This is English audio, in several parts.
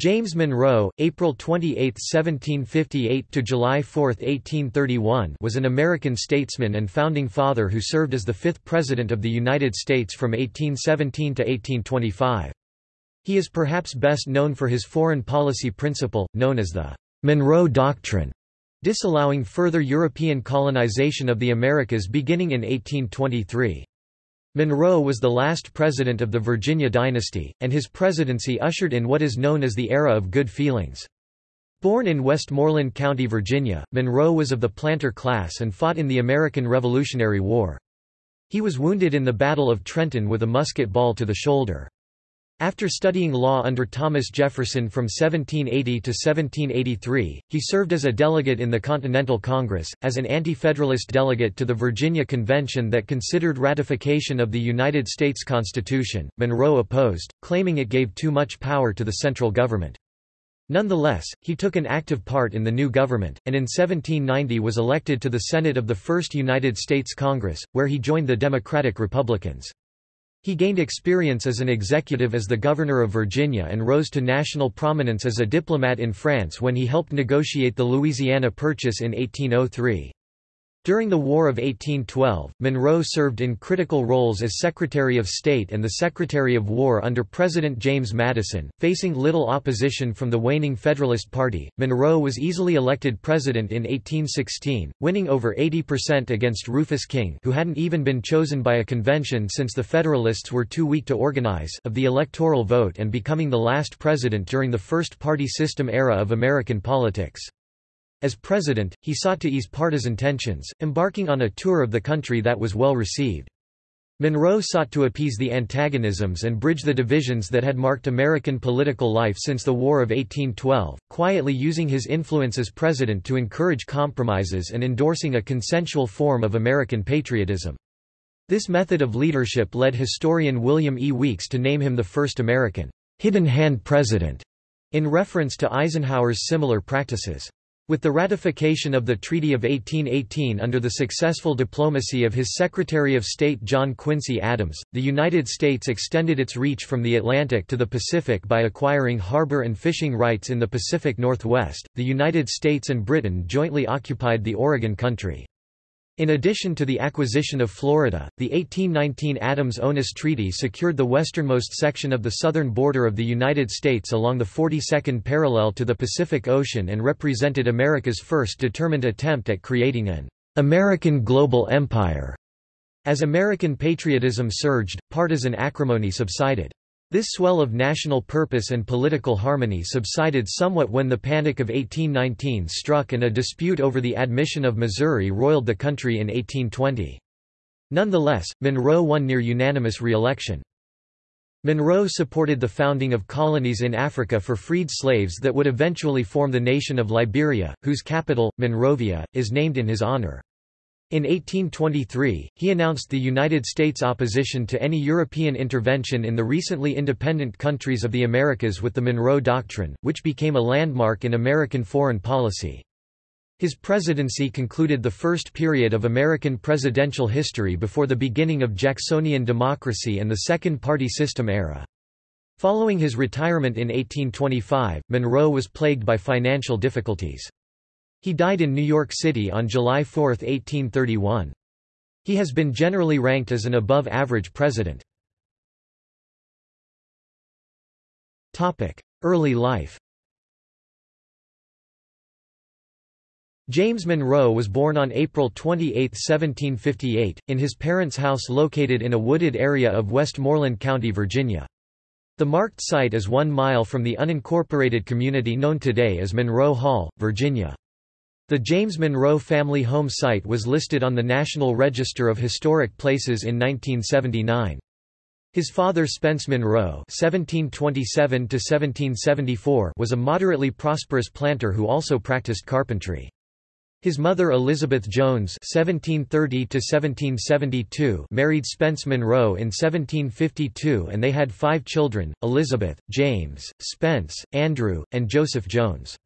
James Monroe, April 28, 1758 to July 4, 1831, was an American statesman and founding father who served as the fifth president of the United States from 1817 to 1825. He is perhaps best known for his foreign policy principle, known as the Monroe Doctrine, disallowing further European colonization of the Americas beginning in 1823. Monroe was the last president of the Virginia dynasty, and his presidency ushered in what is known as the Era of Good Feelings. Born in Westmoreland County, Virginia, Monroe was of the planter class and fought in the American Revolutionary War. He was wounded in the Battle of Trenton with a musket ball to the shoulder. After studying law under Thomas Jefferson from 1780 to 1783, he served as a delegate in the Continental Congress, as an anti-federalist delegate to the Virginia Convention that considered ratification of the United States Constitution. Monroe opposed, claiming it gave too much power to the central government. Nonetheless, he took an active part in the new government, and in 1790 was elected to the Senate of the First United States Congress, where he joined the Democratic Republicans. He gained experience as an executive as the governor of Virginia and rose to national prominence as a diplomat in France when he helped negotiate the Louisiana Purchase in 1803. During the War of 1812, Monroe served in critical roles as Secretary of State and the Secretary of War under President James Madison. Facing little opposition from the waning Federalist Party, Monroe was easily elected president in 1816, winning over 80% against Rufus King, who hadn't even been chosen by a convention since the Federalists were too weak to organize, of the electoral vote and becoming the last president during the first party system era of American politics. As president, he sought to ease partisan tensions, embarking on a tour of the country that was well received. Monroe sought to appease the antagonisms and bridge the divisions that had marked American political life since the War of 1812, quietly using his influence as president to encourage compromises and endorsing a consensual form of American patriotism. This method of leadership led historian William E. Weeks to name him the first American hidden hand president, in reference to Eisenhower's similar practices. With the ratification of the Treaty of 1818 under the successful diplomacy of his Secretary of State John Quincy Adams, the United States extended its reach from the Atlantic to the Pacific by acquiring harbor and fishing rights in the Pacific Northwest. The United States and Britain jointly occupied the Oregon Country. In addition to the acquisition of Florida, the 1819 Adams-Onis Treaty secured the westernmost section of the southern border of the United States along the 42nd parallel to the Pacific Ocean and represented America's first determined attempt at creating an American global empire. As American patriotism surged, partisan acrimony subsided. This swell of national purpose and political harmony subsided somewhat when the Panic of 1819 struck and a dispute over the admission of Missouri roiled the country in 1820. Nonetheless, Monroe won near unanimous re-election. Monroe supported the founding of colonies in Africa for freed slaves that would eventually form the nation of Liberia, whose capital, Monrovia, is named in his honor. In 1823, he announced the United States' opposition to any European intervention in the recently independent countries of the Americas with the Monroe Doctrine, which became a landmark in American foreign policy. His presidency concluded the first period of American presidential history before the beginning of Jacksonian democracy and the second party system era. Following his retirement in 1825, Monroe was plagued by financial difficulties. He died in New York City on July 4, 1831. He has been generally ranked as an above-average president. Early life James Monroe was born on April 28, 1758, in his parents' house located in a wooded area of Westmoreland County, Virginia. The marked site is one mile from the unincorporated community known today as Monroe Hall, Virginia. The James Monroe family home site was listed on the National Register of Historic Places in 1979. His father Spence Monroe (1727–1774) was a moderately prosperous planter who also practiced carpentry. His mother Elizabeth Jones (1730–1772) married Spence Monroe in 1752, and they had five children: Elizabeth, James, Spence, Andrew, and Joseph Jones.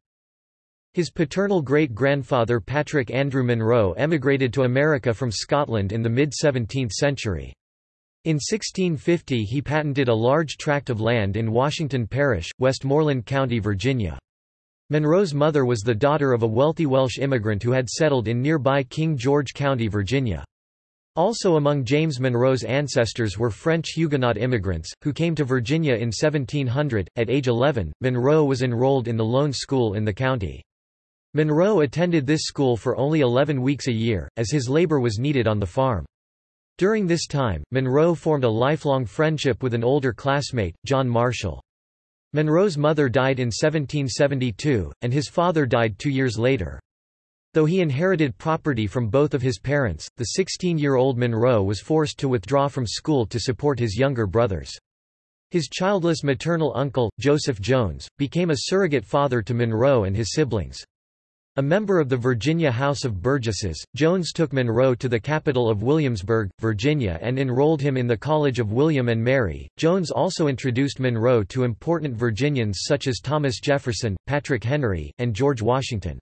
His paternal great-grandfather Patrick Andrew Monroe emigrated to America from Scotland in the mid-17th century. In 1650 he patented a large tract of land in Washington Parish, Westmoreland County, Virginia. Monroe's mother was the daughter of a wealthy Welsh immigrant who had settled in nearby King George County, Virginia. Also among James Monroe's ancestors were French Huguenot immigrants, who came to Virginia in 1700. At age 11, Monroe was enrolled in the lone school in the county. Monroe attended this school for only 11 weeks a year, as his labor was needed on the farm. During this time, Monroe formed a lifelong friendship with an older classmate, John Marshall. Monroe's mother died in 1772, and his father died two years later. Though he inherited property from both of his parents, the 16-year-old Monroe was forced to withdraw from school to support his younger brothers. His childless maternal uncle, Joseph Jones, became a surrogate father to Monroe and his siblings. A member of the Virginia House of Burgesses, Jones took Monroe to the capital of Williamsburg, Virginia and enrolled him in the College of William and Mary. Jones also introduced Monroe to important Virginians such as Thomas Jefferson, Patrick Henry, and George Washington.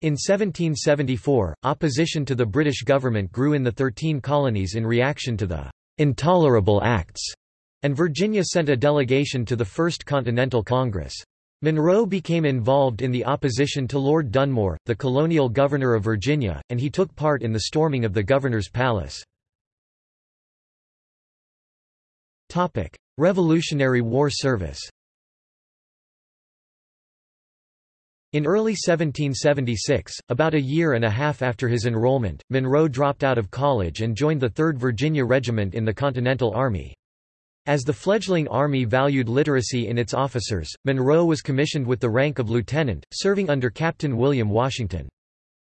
In 1774, opposition to the British government grew in the Thirteen Colonies in reaction to the "'Intolerable Acts' and Virginia sent a delegation to the First Continental Congress. Monroe became involved in the opposition to Lord Dunmore, the colonial governor of Virginia, and he took part in the storming of the governor's palace. Revolutionary War service In early 1776, about a year and a half after his enrollment, Monroe dropped out of college and joined the 3rd Virginia Regiment in the Continental Army. As the fledgling Army valued literacy in its officers, Monroe was commissioned with the rank of lieutenant, serving under Captain William Washington.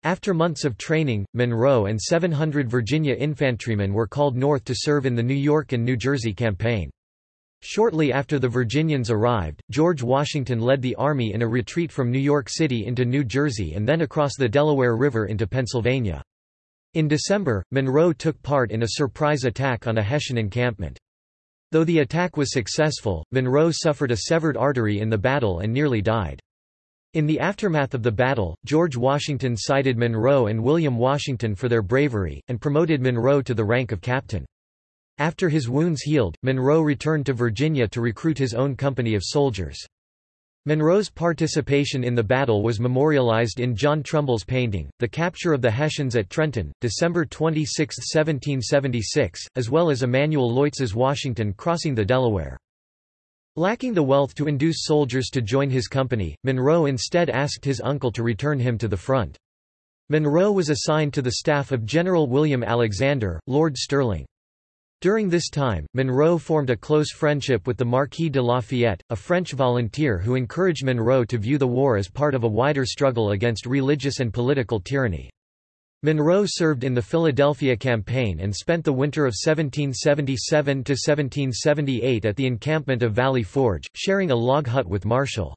After months of training, Monroe and 700 Virginia infantrymen were called north to serve in the New York and New Jersey campaign. Shortly after the Virginians arrived, George Washington led the army in a retreat from New York City into New Jersey and then across the Delaware River into Pennsylvania. In December, Monroe took part in a surprise attack on a Hessian encampment. Though the attack was successful, Monroe suffered a severed artery in the battle and nearly died. In the aftermath of the battle, George Washington cited Monroe and William Washington for their bravery, and promoted Monroe to the rank of captain. After his wounds healed, Monroe returned to Virginia to recruit his own company of soldiers. Monroe's participation in the battle was memorialized in John Trumbull's painting, The Capture of the Hessians at Trenton, December 26, 1776, as well as Emanuel Leutz's Washington crossing the Delaware. Lacking the wealth to induce soldiers to join his company, Monroe instead asked his uncle to return him to the front. Monroe was assigned to the staff of General William Alexander, Lord Stirling. During this time, Monroe formed a close friendship with the Marquis de Lafayette, a French volunteer who encouraged Monroe to view the war as part of a wider struggle against religious and political tyranny. Monroe served in the Philadelphia campaign and spent the winter of 1777–1778 at the encampment of Valley Forge, sharing a log hut with Marshall.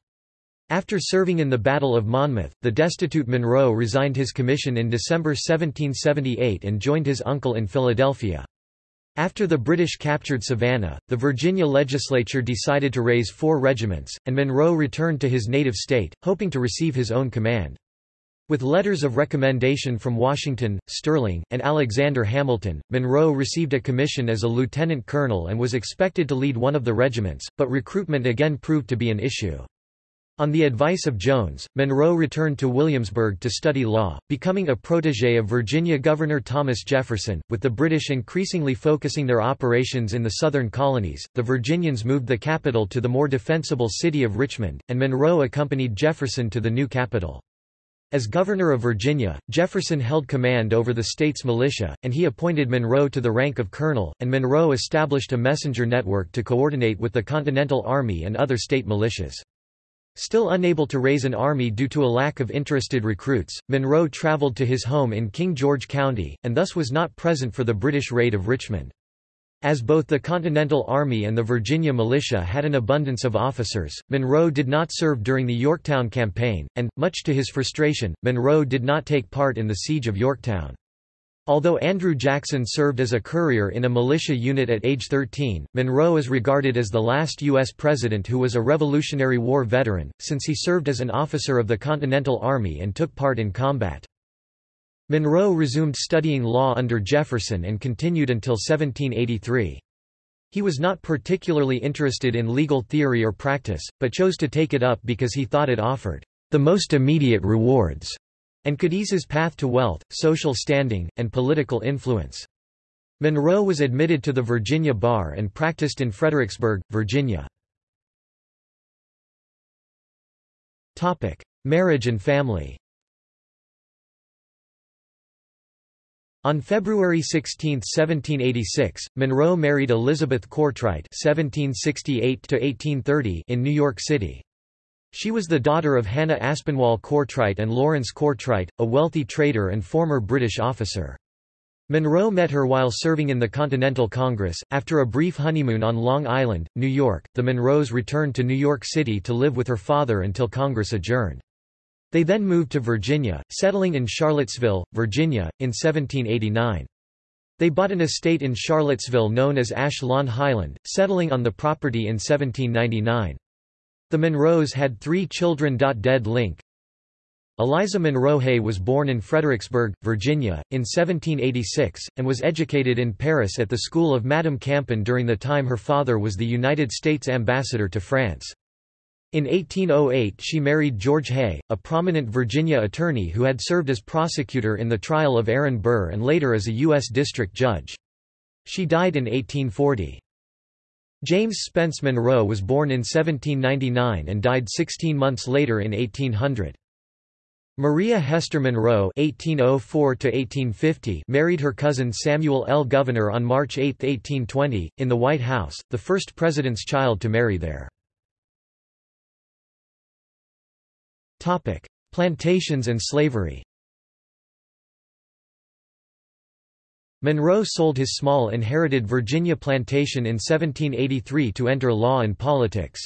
After serving in the Battle of Monmouth, the destitute Monroe resigned his commission in December 1778 and joined his uncle in Philadelphia. After the British captured Savannah, the Virginia legislature decided to raise four regiments, and Monroe returned to his native state, hoping to receive his own command. With letters of recommendation from Washington, Stirling, and Alexander Hamilton, Monroe received a commission as a lieutenant colonel and was expected to lead one of the regiments, but recruitment again proved to be an issue. On the advice of Jones, Monroe returned to Williamsburg to study law, becoming a protégé of Virginia Governor Thomas Jefferson. With the British increasingly focusing their operations in the southern colonies, the Virginians moved the capital to the more defensible city of Richmond, and Monroe accompanied Jefferson to the new capital. As governor of Virginia, Jefferson held command over the state's militia, and he appointed Monroe to the rank of colonel, and Monroe established a messenger network to coordinate with the Continental Army and other state militias. Still unable to raise an army due to a lack of interested recruits, Monroe traveled to his home in King George County, and thus was not present for the British raid of Richmond. As both the Continental Army and the Virginia militia had an abundance of officers, Monroe did not serve during the Yorktown campaign, and, much to his frustration, Monroe did not take part in the siege of Yorktown. Although Andrew Jackson served as a courier in a militia unit at age 13, Monroe is regarded as the last U.S. president who was a Revolutionary War veteran, since he served as an officer of the Continental Army and took part in combat. Monroe resumed studying law under Jefferson and continued until 1783. He was not particularly interested in legal theory or practice, but chose to take it up because he thought it offered the most immediate rewards and could ease his path to wealth, social standing, and political influence. Monroe was admitted to the Virginia bar and practiced in Fredericksburg, Virginia. Marriage and family On February 16, 1786, Monroe married Elizabeth Kortright (1768–1830) in New York City. She was the daughter of Hannah Aspinwall Kortright and Lawrence Kortright, a wealthy trader and former British officer. Monroe met her while serving in the Continental Congress. After a brief honeymoon on Long Island, New York, the Monroes returned to New York City to live with her father until Congress adjourned. They then moved to Virginia, settling in Charlottesville, Virginia, in 1789. They bought an estate in Charlottesville known as Ash Lawn Highland, settling on the property in 1799. The Monroes had three children. Dead Link Eliza Monroe Hay was born in Fredericksburg, Virginia, in 1786, and was educated in Paris at the school of Madame Campan during the time her father was the United States ambassador to France. In 1808 she married George Hay, a prominent Virginia attorney who had served as prosecutor in the trial of Aaron Burr and later as a U.S. district judge. She died in 1840. James Spence Monroe was born in 1799 and died 16 months later in 1800. Maria Hester Monroe (1804–1850) married her cousin Samuel L. Gouverneur on March 8, 1820, in the White House, the first president's child to marry there. Topic: Plantations and slavery. Monroe sold his small inherited Virginia plantation in 1783 to enter law and politics.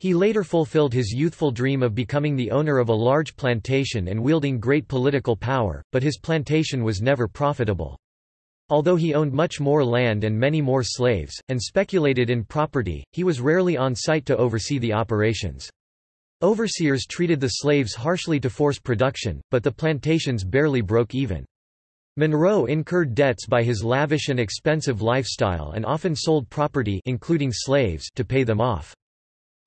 He later fulfilled his youthful dream of becoming the owner of a large plantation and wielding great political power, but his plantation was never profitable. Although he owned much more land and many more slaves, and speculated in property, he was rarely on site to oversee the operations. Overseers treated the slaves harshly to force production, but the plantations barely broke even. Monroe incurred debts by his lavish and expensive lifestyle and often sold property including slaves to pay them off.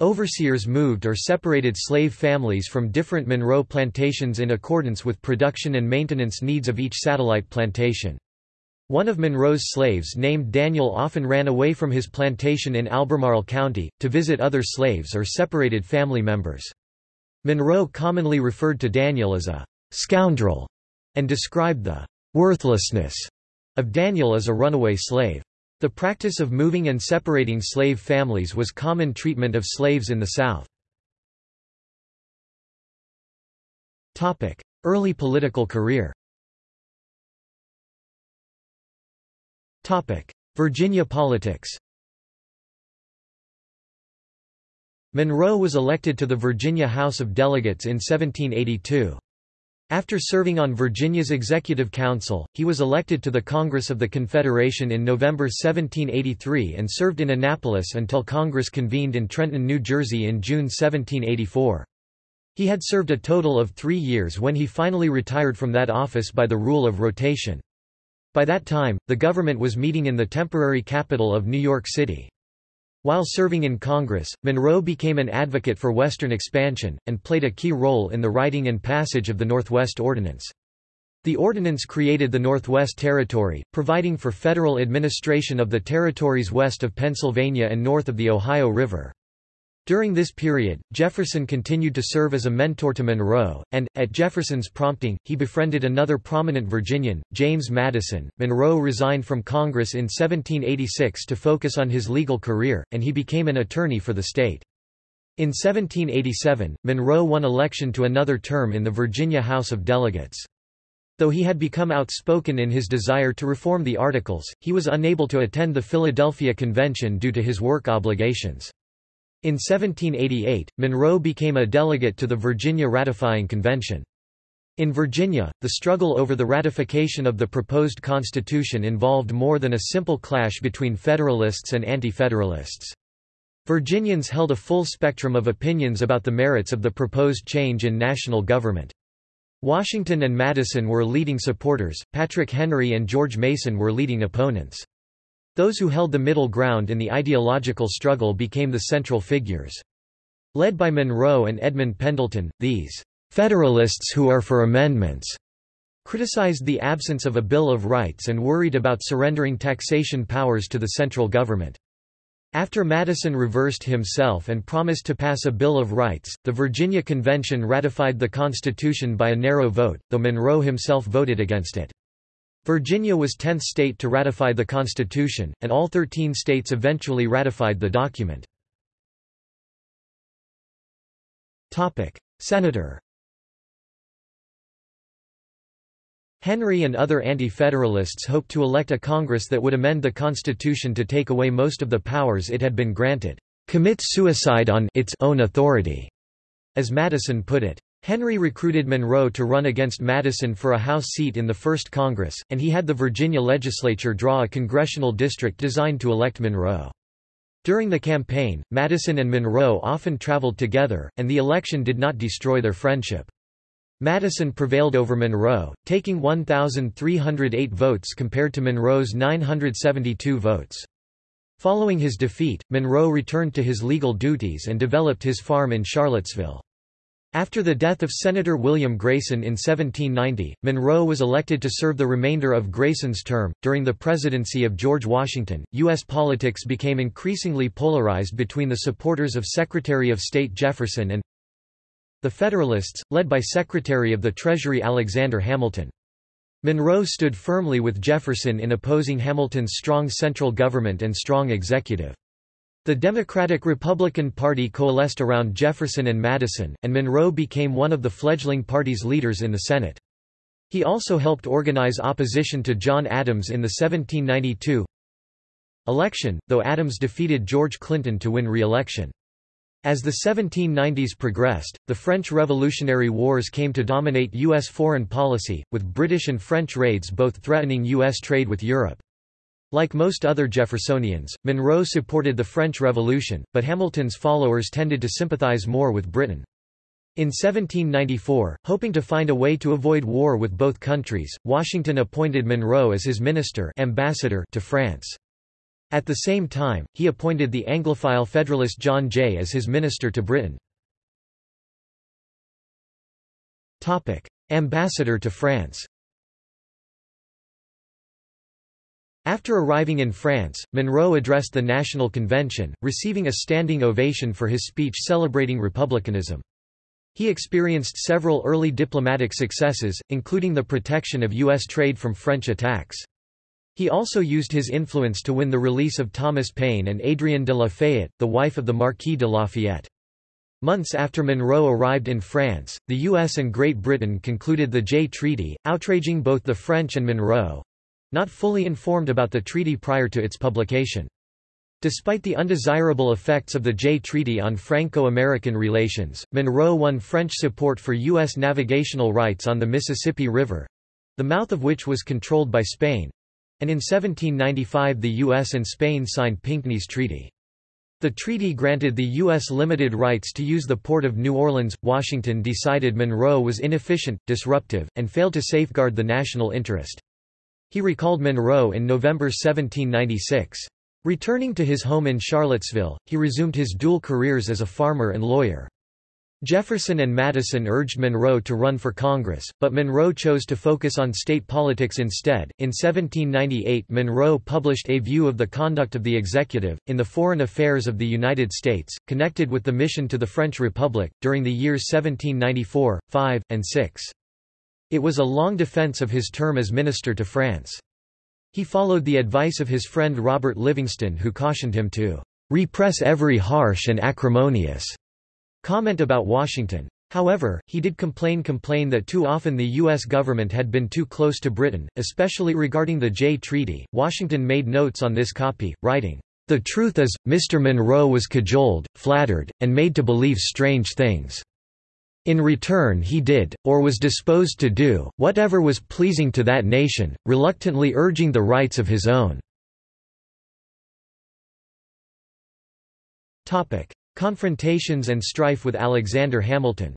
Overseers moved or separated slave families from different Monroe plantations in accordance with production and maintenance needs of each satellite plantation. One of Monroe's slaves named Daniel often ran away from his plantation in Albemarle County, to visit other slaves or separated family members. Monroe commonly referred to Daniel as a «scoundrel» and described the «worthlessness» of Daniel as a runaway slave. The practice of moving and separating slave families was common treatment of slaves in the South. Early political career Virginia politics Monroe was elected to the Virginia House of Delegates in 1782. After serving on Virginia's Executive Council, he was elected to the Congress of the Confederation in November 1783 and served in Annapolis until Congress convened in Trenton, New Jersey in June 1784. He had served a total of three years when he finally retired from that office by the rule of rotation. By that time, the government was meeting in the temporary capital of New York City. While serving in Congress, Monroe became an advocate for Western expansion, and played a key role in the writing and passage of the Northwest Ordinance. The ordinance created the Northwest Territory, providing for federal administration of the territories west of Pennsylvania and north of the Ohio River. During this period, Jefferson continued to serve as a mentor to Monroe, and, at Jefferson's prompting, he befriended another prominent Virginian, James Madison. Monroe resigned from Congress in 1786 to focus on his legal career, and he became an attorney for the state. In 1787, Monroe won election to another term in the Virginia House of Delegates. Though he had become outspoken in his desire to reform the Articles, he was unable to attend the Philadelphia Convention due to his work obligations. In 1788, Monroe became a delegate to the Virginia Ratifying Convention. In Virginia, the struggle over the ratification of the proposed constitution involved more than a simple clash between Federalists and Anti-Federalists. Virginians held a full spectrum of opinions about the merits of the proposed change in national government. Washington and Madison were leading supporters, Patrick Henry and George Mason were leading opponents. Those who held the middle ground in the ideological struggle became the central figures. Led by Monroe and Edmund Pendleton, these Federalists who are for amendments criticized the absence of a Bill of Rights and worried about surrendering taxation powers to the central government. After Madison reversed himself and promised to pass a Bill of Rights, the Virginia Convention ratified the Constitution by a narrow vote, though Monroe himself voted against it. Virginia was 10th state to ratify the Constitution, and all 13 states eventually ratified the document. Senator Henry and other anti-federalists hoped to elect a Congress that would amend the Constitution to take away most of the powers it had been granted, "...commit suicide on its own authority," as Madison put it. Henry recruited Monroe to run against Madison for a House seat in the First Congress, and he had the Virginia legislature draw a congressional district designed to elect Monroe. During the campaign, Madison and Monroe often traveled together, and the election did not destroy their friendship. Madison prevailed over Monroe, taking 1,308 votes compared to Monroe's 972 votes. Following his defeat, Monroe returned to his legal duties and developed his farm in Charlottesville. After the death of Senator William Grayson in 1790, Monroe was elected to serve the remainder of Grayson's term. During the presidency of George Washington, U.S. politics became increasingly polarized between the supporters of Secretary of State Jefferson and the Federalists, led by Secretary of the Treasury Alexander Hamilton. Monroe stood firmly with Jefferson in opposing Hamilton's strong central government and strong executive. The Democratic-Republican Party coalesced around Jefferson and Madison, and Monroe became one of the fledgling party's leaders in the Senate. He also helped organize opposition to John Adams in the 1792 election, though Adams defeated George Clinton to win re-election. As the 1790s progressed, the French Revolutionary Wars came to dominate U.S. foreign policy, with British and French raids both threatening U.S. trade with Europe. Like most other Jeffersonians, Monroe supported the French Revolution, but Hamilton's followers tended to sympathize more with Britain. In 1794, hoping to find a way to avoid war with both countries, Washington appointed Monroe as his minister ambassador to France. At the same time, he appointed the Anglophile Federalist John Jay as his minister to Britain. Ambassador to France After arriving in France, Monroe addressed the National Convention, receiving a standing ovation for his speech celebrating republicanism. He experienced several early diplomatic successes, including the protection of U.S. trade from French attacks. He also used his influence to win the release of Thomas Paine and Adrienne de Lafayette, the wife of the Marquis de Lafayette. Months after Monroe arrived in France, the U.S. and Great Britain concluded the Jay Treaty, outraging both the French and Monroe, not fully informed about the treaty prior to its publication. Despite the undesirable effects of the Jay Treaty on Franco-American relations, Monroe won French support for U.S. navigational rights on the Mississippi River—the mouth of which was controlled by Spain—and in 1795 the U.S. and Spain signed Pinckney's Treaty. The treaty granted the U.S. limited rights to use the port of New Orleans. Washington decided Monroe was inefficient, disruptive, and failed to safeguard the national interest. He recalled Monroe in November 1796. Returning to his home in Charlottesville, he resumed his dual careers as a farmer and lawyer. Jefferson and Madison urged Monroe to run for Congress, but Monroe chose to focus on state politics instead. In 1798, Monroe published A View of the Conduct of the Executive, in the Foreign Affairs of the United States, connected with the mission to the French Republic, during the years 1794, 5, and 6. It was a long defense of his term as minister to France. He followed the advice of his friend Robert Livingston who cautioned him to "...repress every harsh and acrimonious." comment about Washington. However, he did complain complain that too often the U.S. government had been too close to Britain, especially regarding the Jay Treaty. Washington made notes on this copy, writing, The truth is, Mr. Monroe was cajoled, flattered, and made to believe strange things. In return he did, or was disposed to do, whatever was pleasing to that nation, reluctantly urging the rights of his own. Confrontations and strife with Alexander Hamilton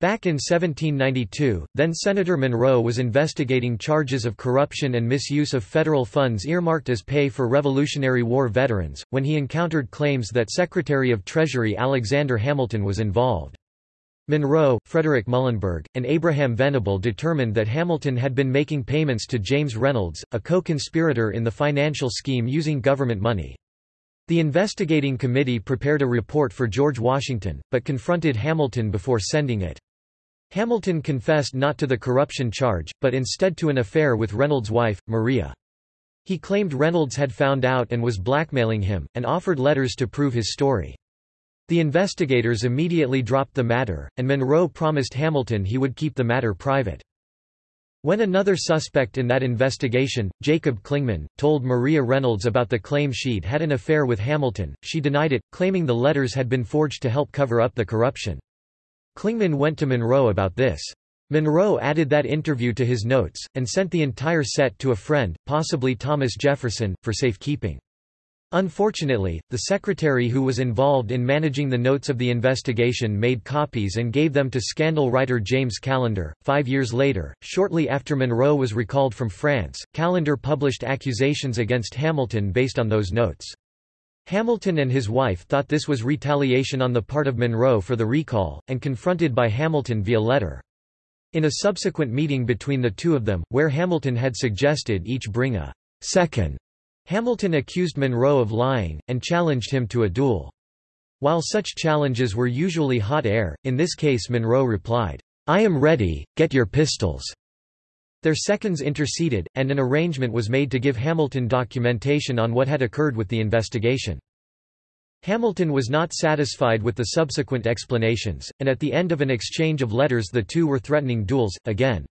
Back in 1792, then-Senator Monroe was investigating charges of corruption and misuse of federal funds earmarked as pay for Revolutionary War veterans, when he encountered claims that Secretary of Treasury Alexander Hamilton was involved. Monroe, Frederick Muhlenberg, and Abraham Venable determined that Hamilton had been making payments to James Reynolds, a co-conspirator in the financial scheme using government money. The investigating committee prepared a report for George Washington, but confronted Hamilton before sending it. Hamilton confessed not to the corruption charge, but instead to an affair with Reynolds' wife, Maria. He claimed Reynolds had found out and was blackmailing him, and offered letters to prove his story. The investigators immediately dropped the matter, and Monroe promised Hamilton he would keep the matter private. When another suspect in that investigation, Jacob Clingman, told Maria Reynolds about the claim she'd had an affair with Hamilton, she denied it, claiming the letters had been forged to help cover up the corruption. Clingman went to Monroe about this. Monroe added that interview to his notes, and sent the entire set to a friend, possibly Thomas Jefferson, for safekeeping. Unfortunately, the secretary who was involved in managing the notes of the investigation made copies and gave them to scandal writer James Callender. Five years later, shortly after Monroe was recalled from France, Callender published accusations against Hamilton based on those notes. Hamilton and his wife thought this was retaliation on the part of Monroe for the recall, and confronted by Hamilton via letter. In a subsequent meeting between the two of them, where Hamilton had suggested each bring a second, Hamilton accused Monroe of lying, and challenged him to a duel. While such challenges were usually hot air, in this case Monroe replied, I am ready, get your pistols. Their seconds interceded, and an arrangement was made to give Hamilton documentation on what had occurred with the investigation. Hamilton was not satisfied with the subsequent explanations, and at the end of an exchange of letters the two were threatening duels, again.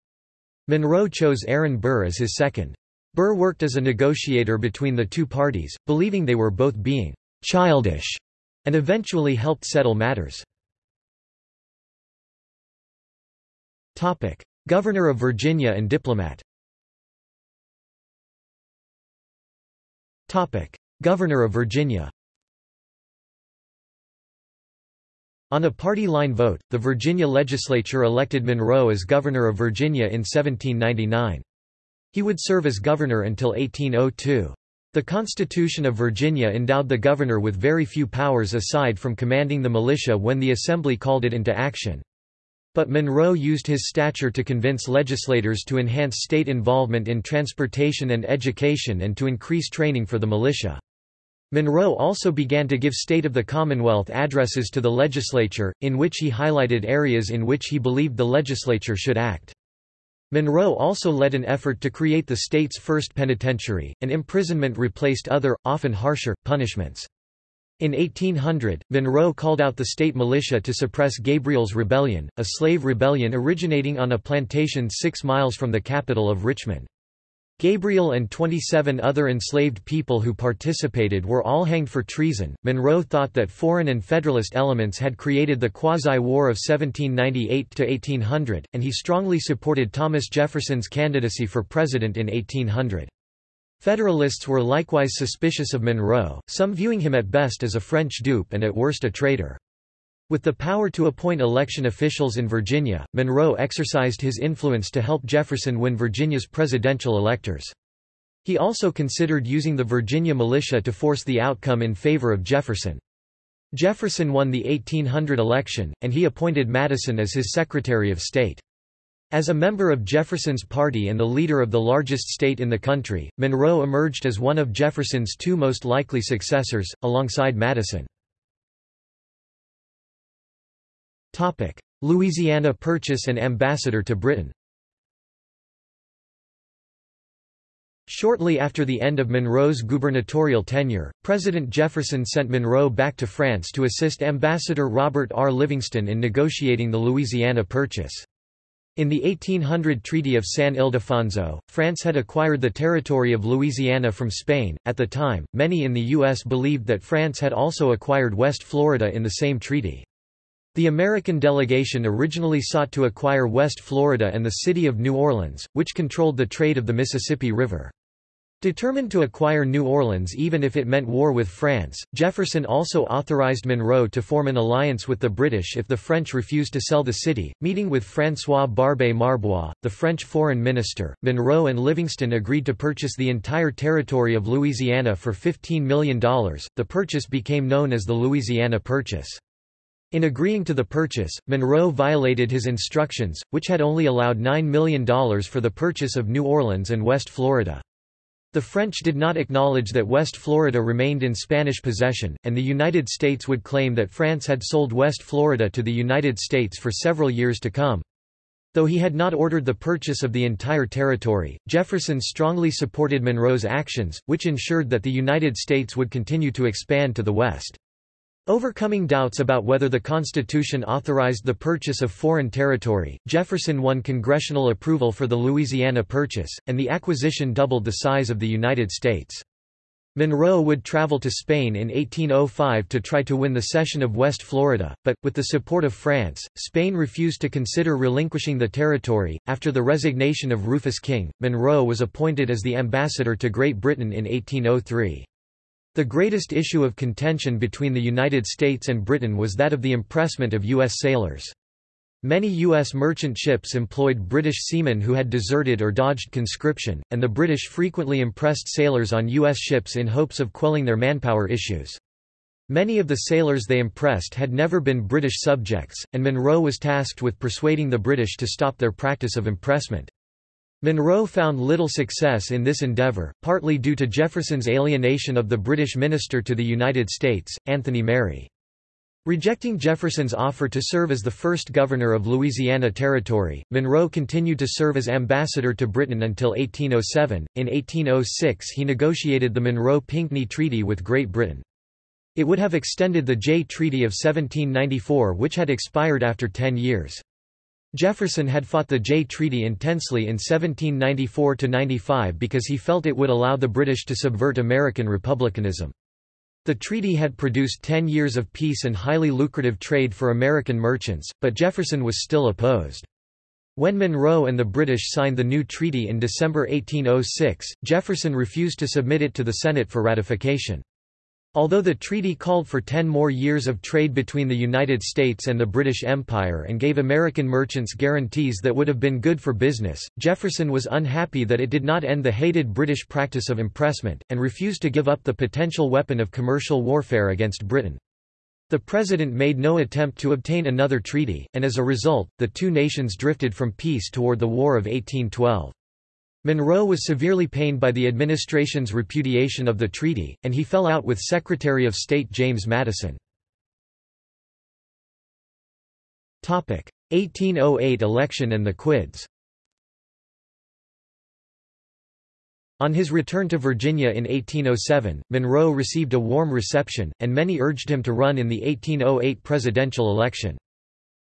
Monroe chose Aaron Burr as his second. Burr worked as a negotiator between the two parties, believing they were both being childish, and eventually helped settle matters. Governor of Virginia and diplomat Governor of Virginia On a party line vote, the Virginia legislature elected Monroe as governor of Virginia in 1799. He would serve as governor until 1802. The Constitution of Virginia endowed the governor with very few powers aside from commanding the militia when the Assembly called it into action. But Monroe used his stature to convince legislators to enhance state involvement in transportation and education and to increase training for the militia. Monroe also began to give State of the Commonwealth addresses to the legislature, in which he highlighted areas in which he believed the legislature should act. Monroe also led an effort to create the state's first penitentiary, and imprisonment replaced other, often harsher, punishments. In 1800, Monroe called out the state militia to suppress Gabriel's Rebellion, a slave rebellion originating on a plantation six miles from the capital of Richmond. Gabriel and 27 other enslaved people who participated were all hanged for treason. Monroe thought that foreign and Federalist elements had created the Quasi-War of 1798 to 1800, and he strongly supported Thomas Jefferson's candidacy for president in 1800. Federalists were likewise suspicious of Monroe, some viewing him at best as a French dupe and at worst a traitor. With the power to appoint election officials in Virginia, Monroe exercised his influence to help Jefferson win Virginia's presidential electors. He also considered using the Virginia militia to force the outcome in favor of Jefferson. Jefferson won the 1800 election, and he appointed Madison as his Secretary of State. As a member of Jefferson's party and the leader of the largest state in the country, Monroe emerged as one of Jefferson's two most likely successors, alongside Madison. Louisiana Purchase and ambassador to Britain Shortly after the end of Monroe's gubernatorial tenure, President Jefferson sent Monroe back to France to assist Ambassador Robert R. Livingston in negotiating the Louisiana Purchase. In the 1800 Treaty of San Ildefonso, France had acquired the territory of Louisiana from Spain. At the time, many in the U.S. believed that France had also acquired West Florida in the same treaty. The American delegation originally sought to acquire West Florida and the city of New Orleans, which controlled the trade of the Mississippi River. Determined to acquire New Orleans even if it meant war with France, Jefferson also authorized Monroe to form an alliance with the British if the French refused to sell the city. Meeting with François Barbé Marbois, the French foreign minister, Monroe and Livingston agreed to purchase the entire territory of Louisiana for $15 million. The purchase became known as the Louisiana Purchase. In agreeing to the purchase, Monroe violated his instructions, which had only allowed $9 million for the purchase of New Orleans and West Florida. The French did not acknowledge that West Florida remained in Spanish possession, and the United States would claim that France had sold West Florida to the United States for several years to come. Though he had not ordered the purchase of the entire territory, Jefferson strongly supported Monroe's actions, which ensured that the United States would continue to expand to the west. Overcoming doubts about whether the Constitution authorized the purchase of foreign territory, Jefferson won congressional approval for the Louisiana Purchase, and the acquisition doubled the size of the United States. Monroe would travel to Spain in 1805 to try to win the cession of West Florida, but, with the support of France, Spain refused to consider relinquishing the territory. After the resignation of Rufus King, Monroe was appointed as the ambassador to Great Britain in 1803. The greatest issue of contention between the United States and Britain was that of the impressment of U.S. sailors. Many U.S. merchant ships employed British seamen who had deserted or dodged conscription, and the British frequently impressed sailors on U.S. ships in hopes of quelling their manpower issues. Many of the sailors they impressed had never been British subjects, and Monroe was tasked with persuading the British to stop their practice of impressment. Monroe found little success in this endeavour, partly due to Jefferson's alienation of the British minister to the United States, Anthony Merry. Rejecting Jefferson's offer to serve as the first governor of Louisiana Territory, Monroe continued to serve as ambassador to Britain until 1807. In 1806 he negotiated the Monroe-Pinckney Treaty with Great Britain. It would have extended the Jay Treaty of 1794 which had expired after ten years. Jefferson had fought the Jay Treaty intensely in 1794–95 because he felt it would allow the British to subvert American republicanism. The treaty had produced ten years of peace and highly lucrative trade for American merchants, but Jefferson was still opposed. When Monroe and the British signed the new treaty in December 1806, Jefferson refused to submit it to the Senate for ratification. Although the treaty called for ten more years of trade between the United States and the British Empire and gave American merchants guarantees that would have been good for business, Jefferson was unhappy that it did not end the hated British practice of impressment, and refused to give up the potential weapon of commercial warfare against Britain. The president made no attempt to obtain another treaty, and as a result, the two nations drifted from peace toward the War of 1812. Monroe was severely pained by the administration's repudiation of the treaty, and he fell out with Secretary of State James Madison. 1808 election and the Quids On his return to Virginia in 1807, Monroe received a warm reception, and many urged him to run in the 1808 presidential election.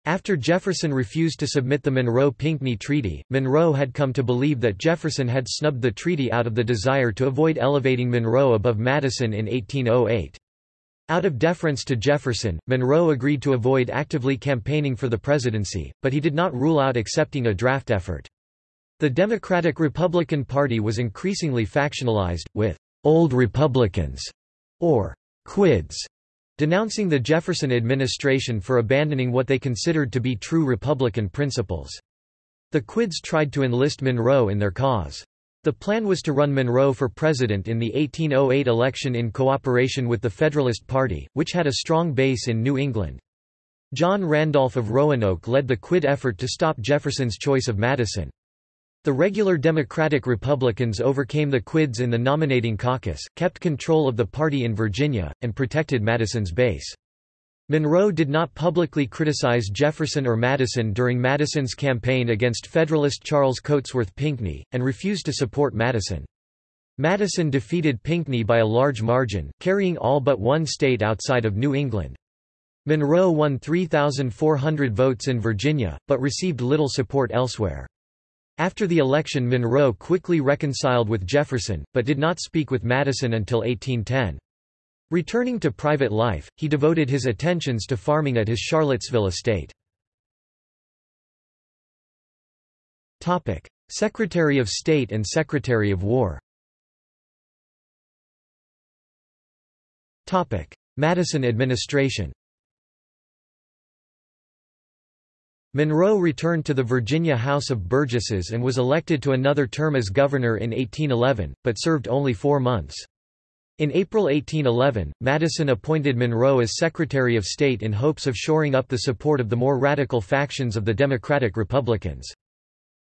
After Jefferson refused to submit the Monroe-Pinckney Treaty, Monroe had come to believe that Jefferson had snubbed the treaty out of the desire to avoid elevating Monroe above Madison in 1808. Out of deference to Jefferson, Monroe agreed to avoid actively campaigning for the presidency, but he did not rule out accepting a draft effort. The Democratic-Republican Party was increasingly factionalized, with «old Republicans» or «quids» denouncing the Jefferson administration for abandoning what they considered to be true Republican principles. The Quids tried to enlist Monroe in their cause. The plan was to run Monroe for president in the 1808 election in cooperation with the Federalist Party, which had a strong base in New England. John Randolph of Roanoke led the Quid effort to stop Jefferson's choice of Madison. The regular Democratic Republicans overcame the Quids in the nominating caucus, kept control of the party in Virginia, and protected Madison's base. Monroe did not publicly criticize Jefferson or Madison during Madison's campaign against Federalist Charles Cotesworth Pinckney, and refused to support Madison. Madison defeated Pinckney by a large margin, carrying all but one state outside of New England. Monroe won 3,400 votes in Virginia, but received little support elsewhere. After the election Monroe quickly reconciled with Jefferson, but did not speak with Madison until 1810. Returning to private life, he devoted his attentions to farming at his Charlottesville estate. Secretary of State and Secretary of War Madison administration Monroe returned to the Virginia House of Burgesses and was elected to another term as governor in 1811, but served only four months. In April 1811, Madison appointed Monroe as Secretary of State in hopes of shoring up the support of the more radical factions of the Democratic Republicans.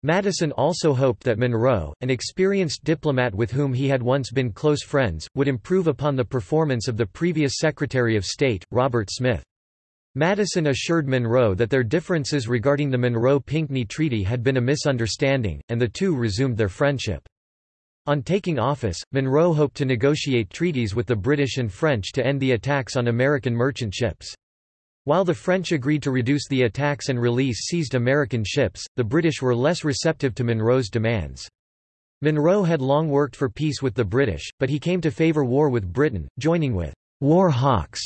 Madison also hoped that Monroe, an experienced diplomat with whom he had once been close friends, would improve upon the performance of the previous Secretary of State, Robert Smith. Madison assured Monroe that their differences regarding the Monroe-Pinckney Treaty had been a misunderstanding, and the two resumed their friendship. On taking office, Monroe hoped to negotiate treaties with the British and French to end the attacks on American merchant ships. While the French agreed to reduce the attacks and release seized American ships, the British were less receptive to Monroe's demands. Monroe had long worked for peace with the British, but he came to favour war with Britain, joining with war hawks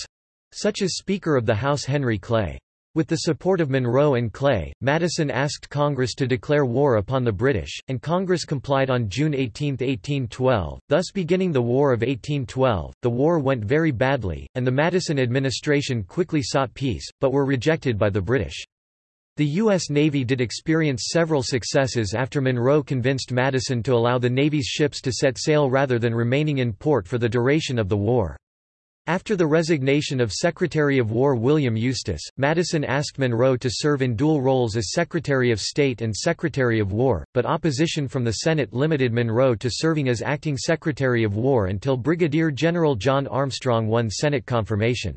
such as Speaker of the House Henry Clay. With the support of Monroe and Clay, Madison asked Congress to declare war upon the British, and Congress complied on June 18, 1812, thus beginning the War of 1812. The war went very badly, and the Madison administration quickly sought peace, but were rejected by the British. The U.S. Navy did experience several successes after Monroe convinced Madison to allow the Navy's ships to set sail rather than remaining in port for the duration of the war. After the resignation of Secretary of War William Eustis, Madison asked Monroe to serve in dual roles as Secretary of State and Secretary of War, but opposition from the Senate limited Monroe to serving as acting Secretary of War until Brigadier General John Armstrong won Senate confirmation.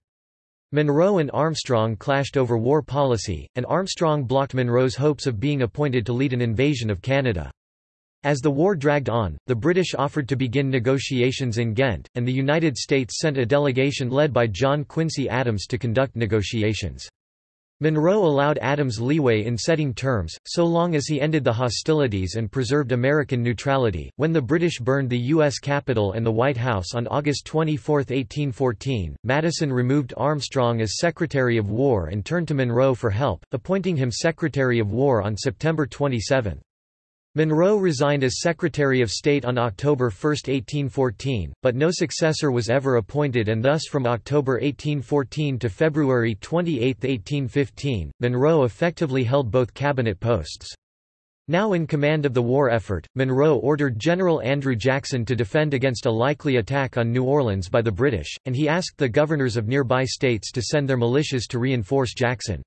Monroe and Armstrong clashed over war policy, and Armstrong blocked Monroe's hopes of being appointed to lead an invasion of Canada. As the war dragged on, the British offered to begin negotiations in Ghent, and the United States sent a delegation led by John Quincy Adams to conduct negotiations. Monroe allowed Adams leeway in setting terms, so long as he ended the hostilities and preserved American neutrality. When the British burned the U.S. Capitol and the White House on August 24, 1814, Madison removed Armstrong as Secretary of War and turned to Monroe for help, appointing him Secretary of War on September 27. Monroe resigned as Secretary of State on October 1, 1814, but no successor was ever appointed and thus from October 1814 to February 28, 1815, Monroe effectively held both cabinet posts. Now in command of the war effort, Monroe ordered General Andrew Jackson to defend against a likely attack on New Orleans by the British, and he asked the governors of nearby states to send their militias to reinforce Jackson.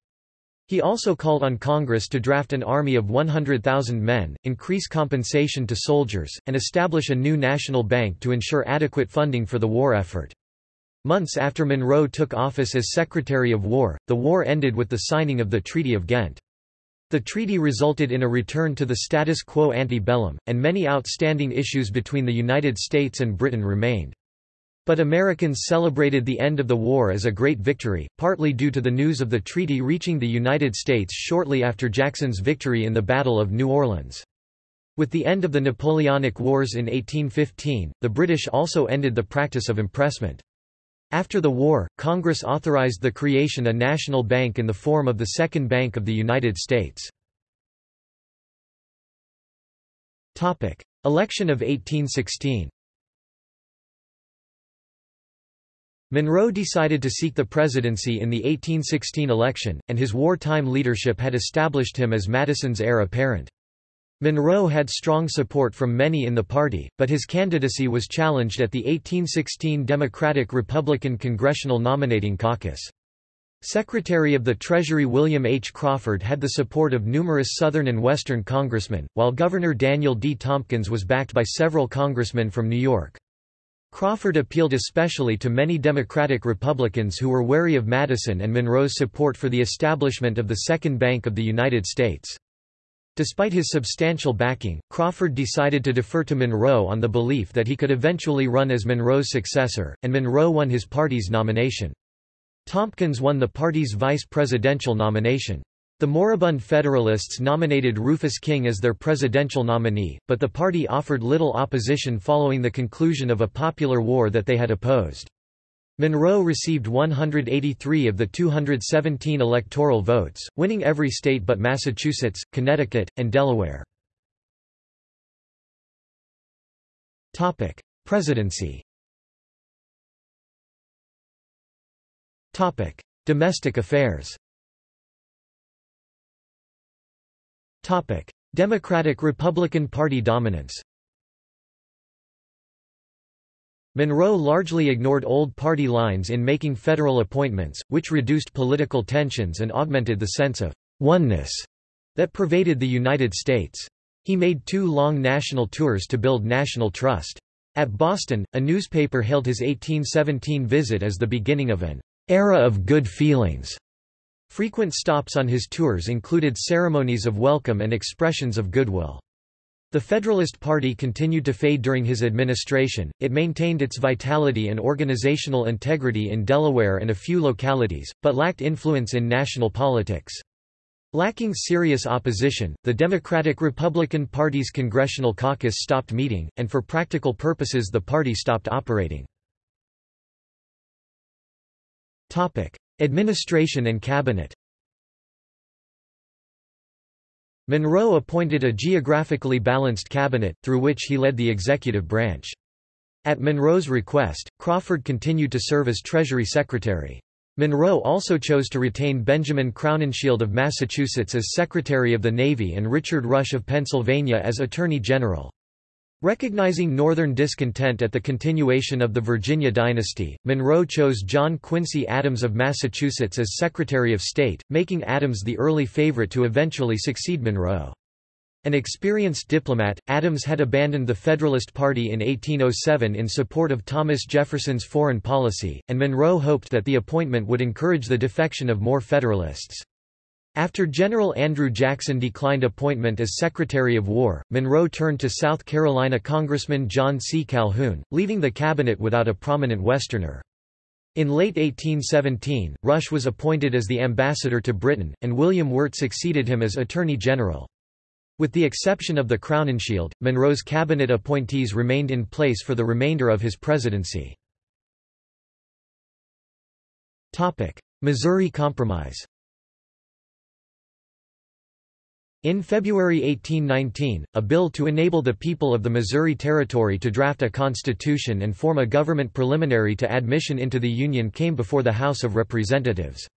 He also called on Congress to draft an army of 100,000 men, increase compensation to soldiers, and establish a new national bank to ensure adequate funding for the war effort. Months after Monroe took office as Secretary of War, the war ended with the signing of the Treaty of Ghent. The treaty resulted in a return to the status quo ante bellum, and many outstanding issues between the United States and Britain remained. But Americans celebrated the end of the war as a great victory, partly due to the news of the treaty reaching the United States shortly after Jackson's victory in the Battle of New Orleans. With the end of the Napoleonic Wars in 1815, the British also ended the practice of impressment. After the war, Congress authorized the creation of a national bank in the form of the Second Bank of the United States. Election of 1816 Monroe decided to seek the presidency in the 1816 election, and his wartime leadership had established him as Madison's heir apparent. Monroe had strong support from many in the party, but his candidacy was challenged at the 1816 Democratic-Republican Congressional Nominating Caucus. Secretary of the Treasury William H. Crawford had the support of numerous Southern and Western congressmen, while Governor Daniel D. Tompkins was backed by several congressmen from New York. Crawford appealed especially to many Democratic Republicans who were wary of Madison and Monroe's support for the establishment of the Second Bank of the United States. Despite his substantial backing, Crawford decided to defer to Monroe on the belief that he could eventually run as Monroe's successor, and Monroe won his party's nomination. Tompkins won the party's vice presidential nomination. The moribund Federalists nominated Rufus King as their presidential nominee, but the party offered little opposition following the conclusion of a popular war that they had opposed. Monroe received 183 of the 217 electoral votes, winning every state but Massachusetts, Connecticut, and Delaware. Presidency Domestic affairs Democratic-Republican Party dominance Monroe largely ignored old party lines in making federal appointments, which reduced political tensions and augmented the sense of oneness that pervaded the United States. He made two long national tours to build national trust. At Boston, a newspaper hailed his 1817 visit as the beginning of an era of good feelings. Frequent stops on his tours included ceremonies of welcome and expressions of goodwill. The Federalist Party continued to fade during his administration, it maintained its vitality and organizational integrity in Delaware and a few localities, but lacked influence in national politics. Lacking serious opposition, the Democratic-Republican Party's Congressional Caucus stopped meeting, and for practical purposes the party stopped operating. Administration and cabinet Monroe appointed a geographically balanced cabinet, through which he led the executive branch. At Monroe's request, Crawford continued to serve as Treasury Secretary. Monroe also chose to retain Benjamin Crowninshield of Massachusetts as Secretary of the Navy and Richard Rush of Pennsylvania as Attorney General. Recognizing Northern discontent at the continuation of the Virginia dynasty, Monroe chose John Quincy Adams of Massachusetts as Secretary of State, making Adams the early favorite to eventually succeed Monroe. An experienced diplomat, Adams had abandoned the Federalist Party in 1807 in support of Thomas Jefferson's foreign policy, and Monroe hoped that the appointment would encourage the defection of more Federalists. After General Andrew Jackson declined appointment as Secretary of War, Monroe turned to South Carolina Congressman John C. Calhoun, leaving the cabinet without a prominent Westerner. In late 1817, Rush was appointed as the ambassador to Britain, and William Wirt succeeded him as Attorney General. With the exception of the Crowninshield, Monroe's cabinet appointees remained in place for the remainder of his presidency. Missouri Compromise In February 1819, a bill to enable the people of the Missouri Territory to draft a constitution and form a government preliminary to admission into the Union came before the House of Representatives.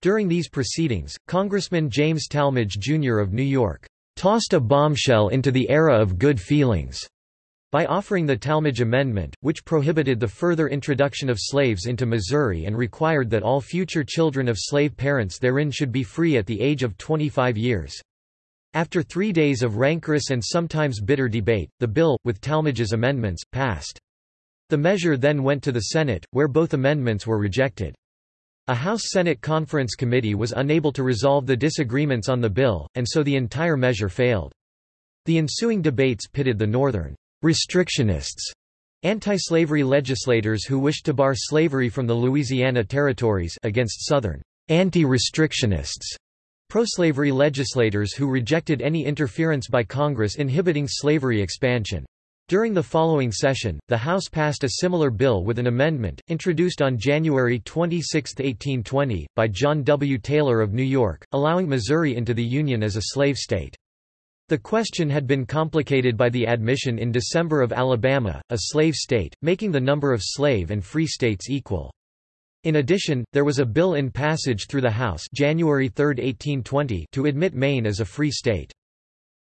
During these proceedings, Congressman James Tallmadge Jr. of New York, "...tossed a bombshell into the era of good feelings." by offering the Tallmadge Amendment, which prohibited the further introduction of slaves into Missouri and required that all future children of slave parents therein should be free at the age of 25 years. After three days of rancorous and sometimes bitter debate, the bill, with Tallmadge's amendments, passed. The measure then went to the Senate, where both amendments were rejected. A House-Senate Conference Committee was unable to resolve the disagreements on the bill, and so the entire measure failed. The ensuing debates pitted the Northern restrictionists, anti-slavery legislators who wished to bar slavery from the Louisiana territories against Southern anti-restrictionists Pro-slavery legislators who rejected any interference by Congress inhibiting slavery expansion. During the following session, the House passed a similar bill with an amendment, introduced on January 26, 1820, by John W. Taylor of New York, allowing Missouri into the Union as a slave state. The question had been complicated by the admission in December of Alabama, a slave state, making the number of slave and free states equal. In addition, there was a bill in passage through the House January 3, 1820 to admit Maine as a free state.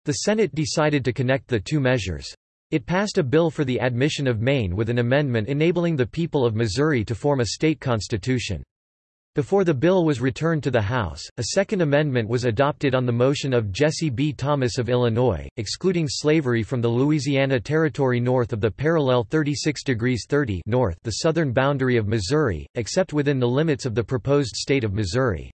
The Senate decided to connect the two measures. It passed a bill for the admission of Maine with an amendment enabling the people of Missouri to form a state constitution. Before the bill was returned to the House, a Second Amendment was adopted on the motion of Jesse B. Thomas of Illinois, excluding slavery from the Louisiana Territory north of the parallel 36 degrees 30 north the southern boundary of Missouri, except within the limits of the proposed state of Missouri.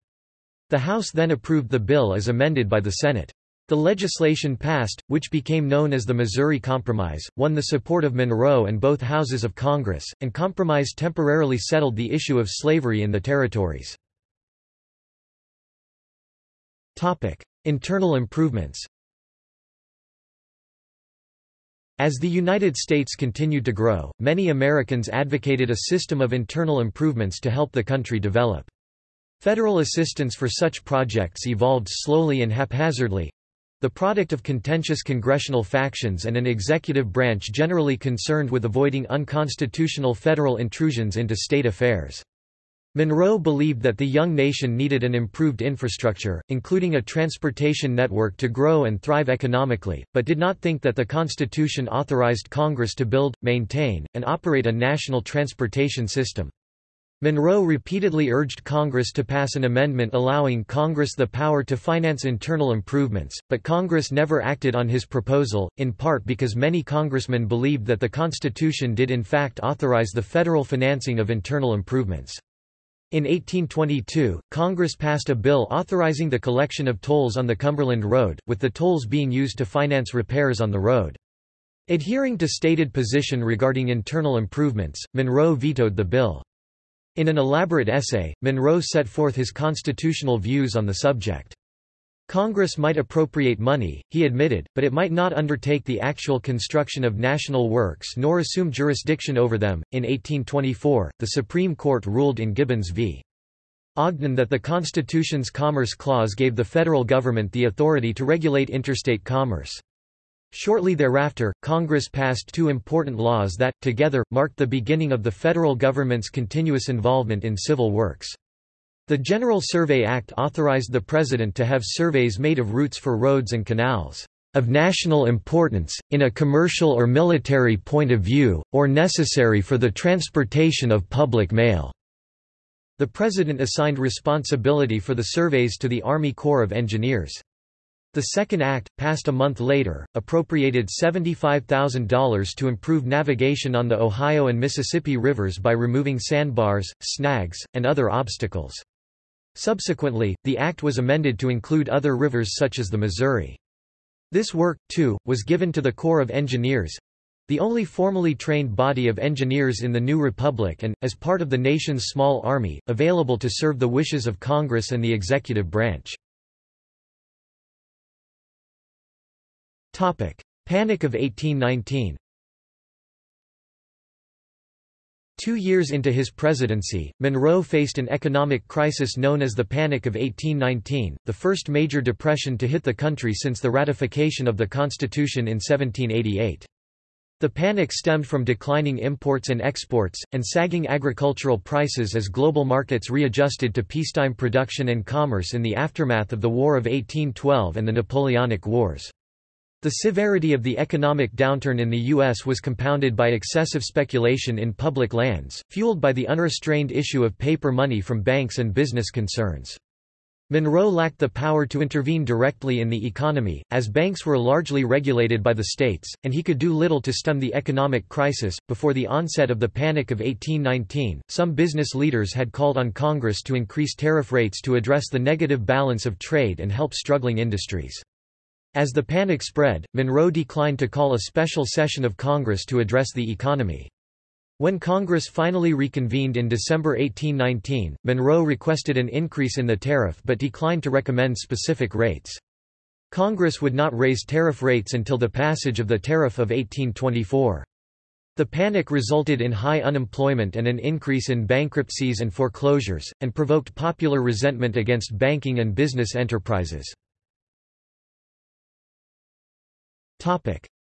The House then approved the bill as amended by the Senate. The legislation passed, which became known as the Missouri Compromise, won the support of Monroe and both houses of Congress, and compromise temporarily settled the issue of slavery in the territories. Internal improvements As the United States continued to grow, many Americans advocated a system of internal improvements to help the country develop. Federal assistance for such projects evolved slowly and haphazardly, the product of contentious congressional factions and an executive branch generally concerned with avoiding unconstitutional federal intrusions into state affairs. Monroe believed that the young nation needed an improved infrastructure, including a transportation network to grow and thrive economically, but did not think that the Constitution authorized Congress to build, maintain, and operate a national transportation system. Monroe repeatedly urged Congress to pass an amendment allowing Congress the power to finance internal improvements, but Congress never acted on his proposal, in part because many congressmen believed that the Constitution did in fact authorize the federal financing of internal improvements. In 1822, Congress passed a bill authorizing the collection of tolls on the Cumberland Road, with the tolls being used to finance repairs on the road. Adhering to stated position regarding internal improvements, Monroe vetoed the bill. In an elaborate essay, Monroe set forth his constitutional views on the subject. Congress might appropriate money, he admitted, but it might not undertake the actual construction of national works nor assume jurisdiction over them. In 1824, the Supreme Court ruled in Gibbons v. Ogden that the Constitution's Commerce Clause gave the federal government the authority to regulate interstate commerce. Shortly thereafter, Congress passed two important laws that, together, marked the beginning of the federal government's continuous involvement in civil works. The General Survey Act authorized the President to have surveys made of routes for roads and canals of national importance, in a commercial or military point of view, or necessary for the transportation of public mail." The President assigned responsibility for the surveys to the Army Corps of Engineers. The Second Act, passed a month later, appropriated $75,000 to improve navigation on the Ohio and Mississippi rivers by removing sandbars, snags, and other obstacles. Subsequently, the act was amended to include other rivers such as the Missouri. This work, too, was given to the Corps of Engineers—the only formally trained body of engineers in the new republic and, as part of the nation's small army, available to serve the wishes of Congress and the executive branch. Panic of 1819 Two years into his presidency, Monroe faced an economic crisis known as the Panic of 1819, the first major depression to hit the country since the ratification of the Constitution in 1788. The panic stemmed from declining imports and exports, and sagging agricultural prices as global markets readjusted to peacetime production and commerce in the aftermath of the War of 1812 and the Napoleonic Wars. The severity of the economic downturn in the U.S. was compounded by excessive speculation in public lands, fueled by the unrestrained issue of paper money from banks and business concerns. Monroe lacked the power to intervene directly in the economy, as banks were largely regulated by the states, and he could do little to stem the economic crisis. Before the onset of the Panic of 1819, some business leaders had called on Congress to increase tariff rates to address the negative balance of trade and help struggling industries. As the panic spread, Monroe declined to call a special session of Congress to address the economy. When Congress finally reconvened in December 1819, Monroe requested an increase in the tariff but declined to recommend specific rates. Congress would not raise tariff rates until the passage of the Tariff of 1824. The panic resulted in high unemployment and an increase in bankruptcies and foreclosures, and provoked popular resentment against banking and business enterprises.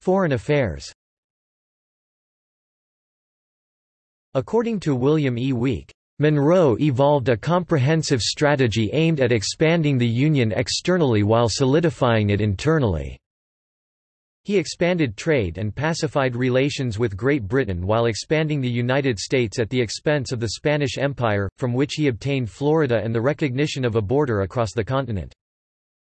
Foreign affairs According to William E. Weeks, Monroe evolved a comprehensive strategy aimed at expanding the Union externally while solidifying it internally. He expanded trade and pacified relations with Great Britain while expanding the United States at the expense of the Spanish Empire, from which he obtained Florida and the recognition of a border across the continent.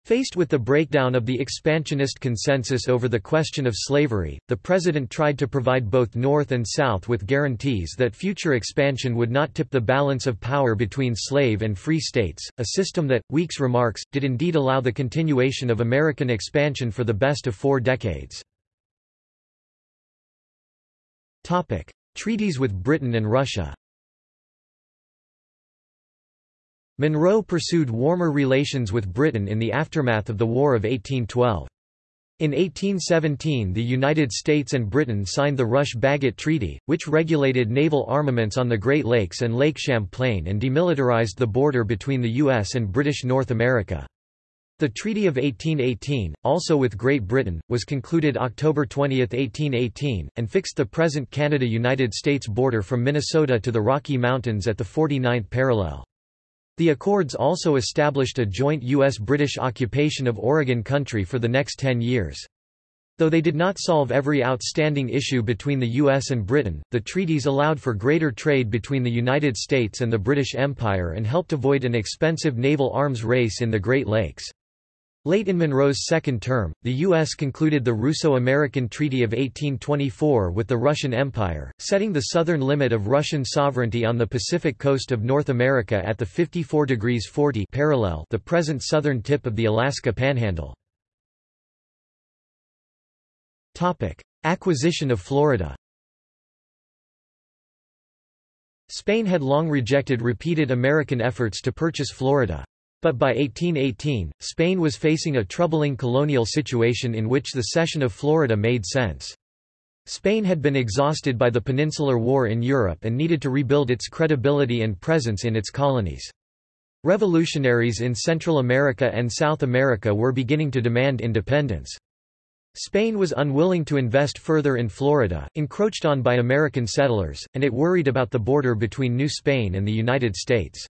Faced with the breakdown of the expansionist consensus over the question of slavery, the president tried to provide both North and South with guarantees that future expansion would not tip the balance of power between slave and free states, a system that, Weeks remarks, did indeed allow the continuation of American expansion for the best of four decades. Treaties with Britain and Russia Monroe pursued warmer relations with Britain in the aftermath of the War of 1812. In 1817 the United States and Britain signed the Rush-Bagot Treaty, which regulated naval armaments on the Great Lakes and Lake Champlain and demilitarized the border between the U.S. and British North America. The Treaty of 1818, also with Great Britain, was concluded October 20, 1818, and fixed the present Canada-United States border from Minnesota to the Rocky Mountains at the 49th parallel. The accords also established a joint U.S.-British occupation of Oregon country for the next ten years. Though they did not solve every outstanding issue between the US and Britain, the treaties allowed for greater trade between the United States and the British Empire and helped avoid an expensive naval arms race in the Great Lakes. Late in Monroe's second term, the U.S. concluded the Russo-American Treaty of 1824 with the Russian Empire, setting the southern limit of Russian sovereignty on the Pacific coast of North America at the 54 degrees 40 parallel the present southern tip of the Alaska Panhandle. Acquisition of Florida Spain had long rejected repeated American efforts to purchase Florida. But by 1818, Spain was facing a troubling colonial situation in which the cession of Florida made sense. Spain had been exhausted by the Peninsular War in Europe and needed to rebuild its credibility and presence in its colonies. Revolutionaries in Central America and South America were beginning to demand independence. Spain was unwilling to invest further in Florida, encroached on by American settlers, and it worried about the border between New Spain and the United States.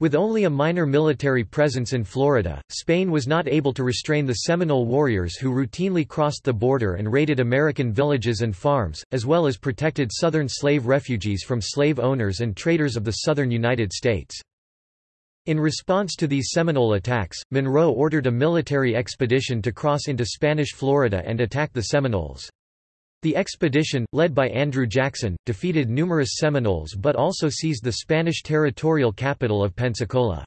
With only a minor military presence in Florida, Spain was not able to restrain the Seminole warriors who routinely crossed the border and raided American villages and farms, as well as protected Southern slave refugees from slave owners and traders of the southern United States. In response to these Seminole attacks, Monroe ordered a military expedition to cross into Spanish Florida and attack the Seminoles. The expedition, led by Andrew Jackson, defeated numerous Seminoles but also seized the Spanish territorial capital of Pensacola.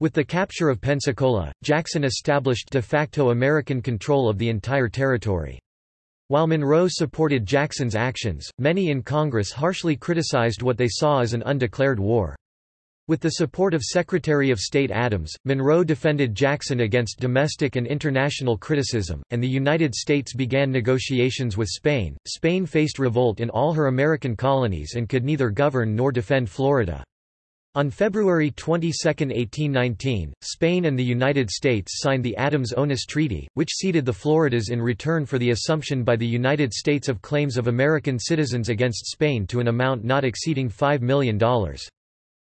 With the capture of Pensacola, Jackson established de facto American control of the entire territory. While Monroe supported Jackson's actions, many in Congress harshly criticized what they saw as an undeclared war. With the support of Secretary of State Adams, Monroe defended Jackson against domestic and international criticism, and the United States began negotiations with Spain. Spain faced revolt in all her American colonies and could neither govern nor defend Florida. On February 22, 1819, Spain and the United States signed the Adams-Onis Treaty, which ceded the Floridas in return for the assumption by the United States of claims of American citizens against Spain to an amount not exceeding $5 million.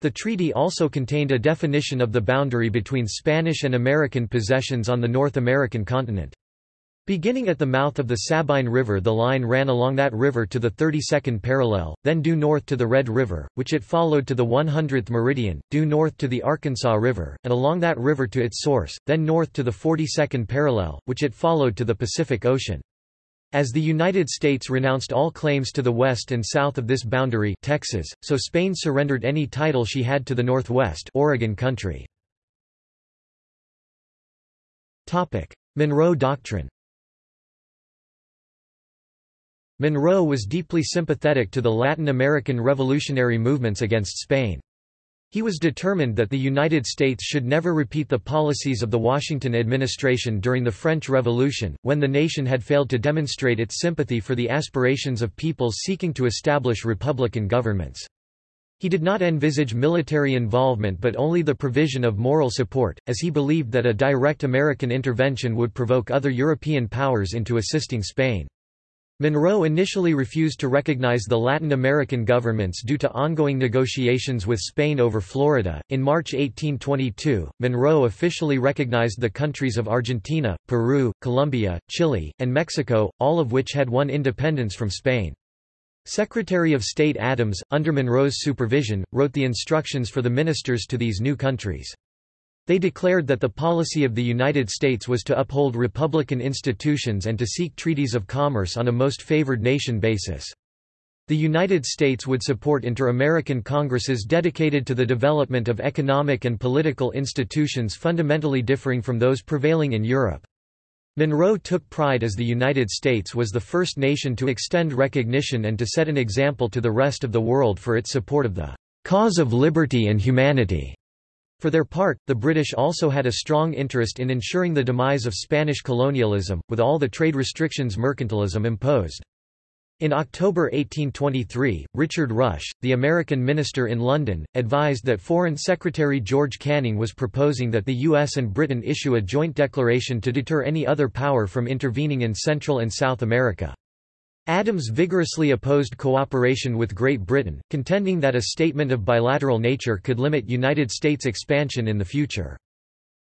The treaty also contained a definition of the boundary between Spanish and American possessions on the North American continent. Beginning at the mouth of the Sabine River the line ran along that river to the 32nd parallel, then due north to the Red River, which it followed to the 100th meridian, due north to the Arkansas River, and along that river to its source, then north to the 42nd parallel, which it followed to the Pacific Ocean. As the United States renounced all claims to the west and south of this boundary Texas, so Spain surrendered any title she had to the northwest Oregon country. Monroe Doctrine Monroe was deeply sympathetic to the Latin American revolutionary movements against Spain. He was determined that the United States should never repeat the policies of the Washington administration during the French Revolution, when the nation had failed to demonstrate its sympathy for the aspirations of peoples seeking to establish republican governments. He did not envisage military involvement but only the provision of moral support, as he believed that a direct American intervention would provoke other European powers into assisting Spain. Monroe initially refused to recognize the Latin American governments due to ongoing negotiations with Spain over Florida. In March 1822, Monroe officially recognized the countries of Argentina, Peru, Colombia, Chile, and Mexico, all of which had won independence from Spain. Secretary of State Adams, under Monroe's supervision, wrote the instructions for the ministers to these new countries. They declared that the policy of the United States was to uphold republican institutions and to seek treaties of commerce on a most favored nation basis. The United States would support inter-American congresses dedicated to the development of economic and political institutions fundamentally differing from those prevailing in Europe. Monroe took pride as the United States was the first nation to extend recognition and to set an example to the rest of the world for its support of the cause of liberty and humanity. For their part, the British also had a strong interest in ensuring the demise of Spanish colonialism, with all the trade restrictions mercantilism imposed. In October 1823, Richard Rush, the American minister in London, advised that Foreign Secretary George Canning was proposing that the US and Britain issue a joint declaration to deter any other power from intervening in Central and South America. Adams vigorously opposed cooperation with Great Britain, contending that a statement of bilateral nature could limit United States expansion in the future.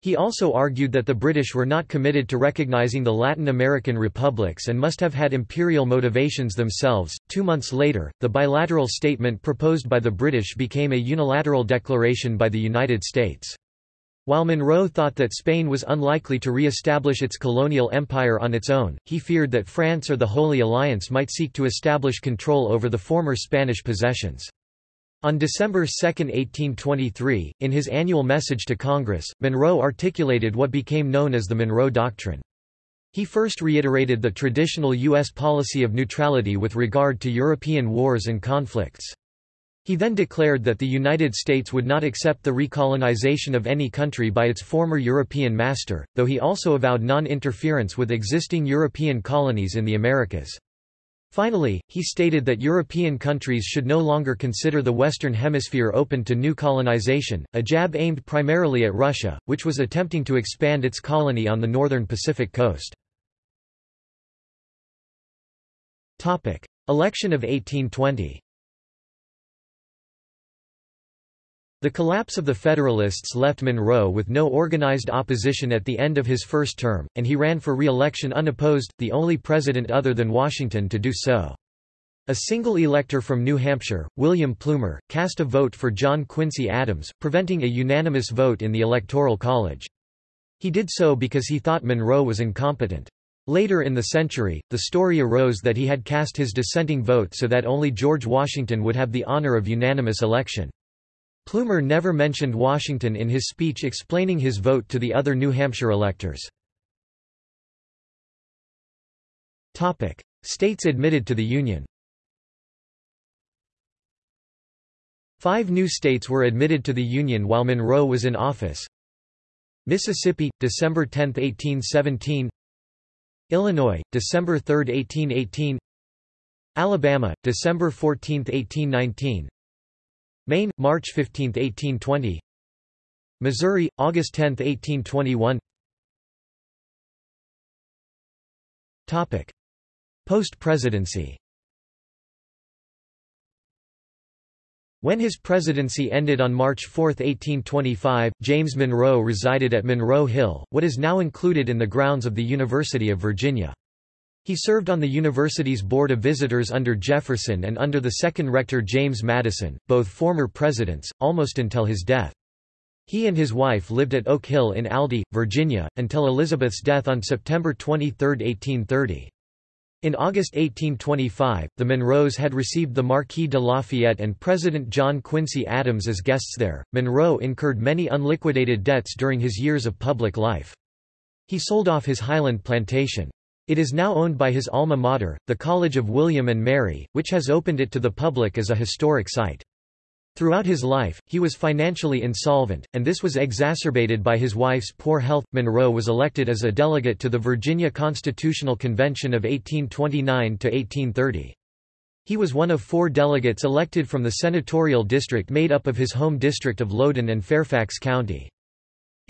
He also argued that the British were not committed to recognizing the Latin American republics and must have had imperial motivations themselves. Two months later, the bilateral statement proposed by the British became a unilateral declaration by the United States. While Monroe thought that Spain was unlikely to re-establish its colonial empire on its own, he feared that France or the Holy Alliance might seek to establish control over the former Spanish possessions. On December 2, 1823, in his annual message to Congress, Monroe articulated what became known as the Monroe Doctrine. He first reiterated the traditional U.S. policy of neutrality with regard to European wars and conflicts. He then declared that the United States would not accept the recolonization of any country by its former European master, though he also avowed non-interference with existing European colonies in the Americas. Finally, he stated that European countries should no longer consider the Western Hemisphere open to new colonization, a jab aimed primarily at Russia, which was attempting to expand its colony on the northern Pacific coast. Election of 1820 The collapse of the Federalists left Monroe with no organized opposition at the end of his first term, and he ran for re-election unopposed, the only president other than Washington to do so. A single elector from New Hampshire, William Plumer, cast a vote for John Quincy Adams, preventing a unanimous vote in the Electoral College. He did so because he thought Monroe was incompetent. Later in the century, the story arose that he had cast his dissenting vote so that only George Washington would have the honor of unanimous election. Plumer never mentioned Washington in his speech explaining his vote to the other New Hampshire electors. States admitted to the Union. Five new states were admitted to the Union while Monroe was in office. Mississippi, December 10, 1817 Illinois, December 3, 1818 Alabama, December 14, 1819 Maine, March 15, 1820 Missouri, August 10, 1821 Post-presidency. When his presidency ended on March 4, 1825, James Monroe resided at Monroe Hill, what is now included in the grounds of the University of Virginia. He served on the university's Board of Visitors under Jefferson and under the second rector James Madison, both former presidents, almost until his death. He and his wife lived at Oak Hill in Aldie, Virginia, until Elizabeth's death on September 23, 1830. In August 1825, the Monroes had received the Marquis de Lafayette and President John Quincy Adams as guests there. Monroe incurred many unliquidated debts during his years of public life. He sold off his Highland plantation. It is now owned by his alma mater, the College of William and Mary, which has opened it to the public as a historic site. Throughout his life, he was financially insolvent, and this was exacerbated by his wife's poor health. Monroe was elected as a delegate to the Virginia Constitutional Convention of 1829 to 1830. He was one of four delegates elected from the senatorial district made up of his home district of Loudoun and Fairfax County.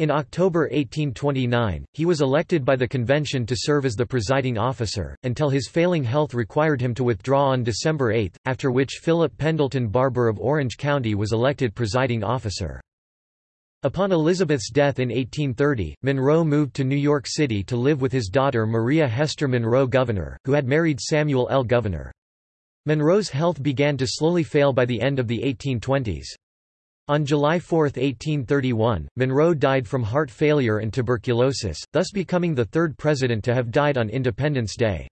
In October 1829, he was elected by the convention to serve as the presiding officer, until his failing health required him to withdraw on December 8, after which Philip Pendleton Barbour of Orange County was elected presiding officer. Upon Elizabeth's death in 1830, Monroe moved to New York City to live with his daughter Maria Hester Monroe Gouverneur, who had married Samuel L. Gouverneur. Monroe's health began to slowly fail by the end of the 1820s. On July 4, 1831, Monroe died from heart failure and tuberculosis, thus becoming the third president to have died on Independence Day.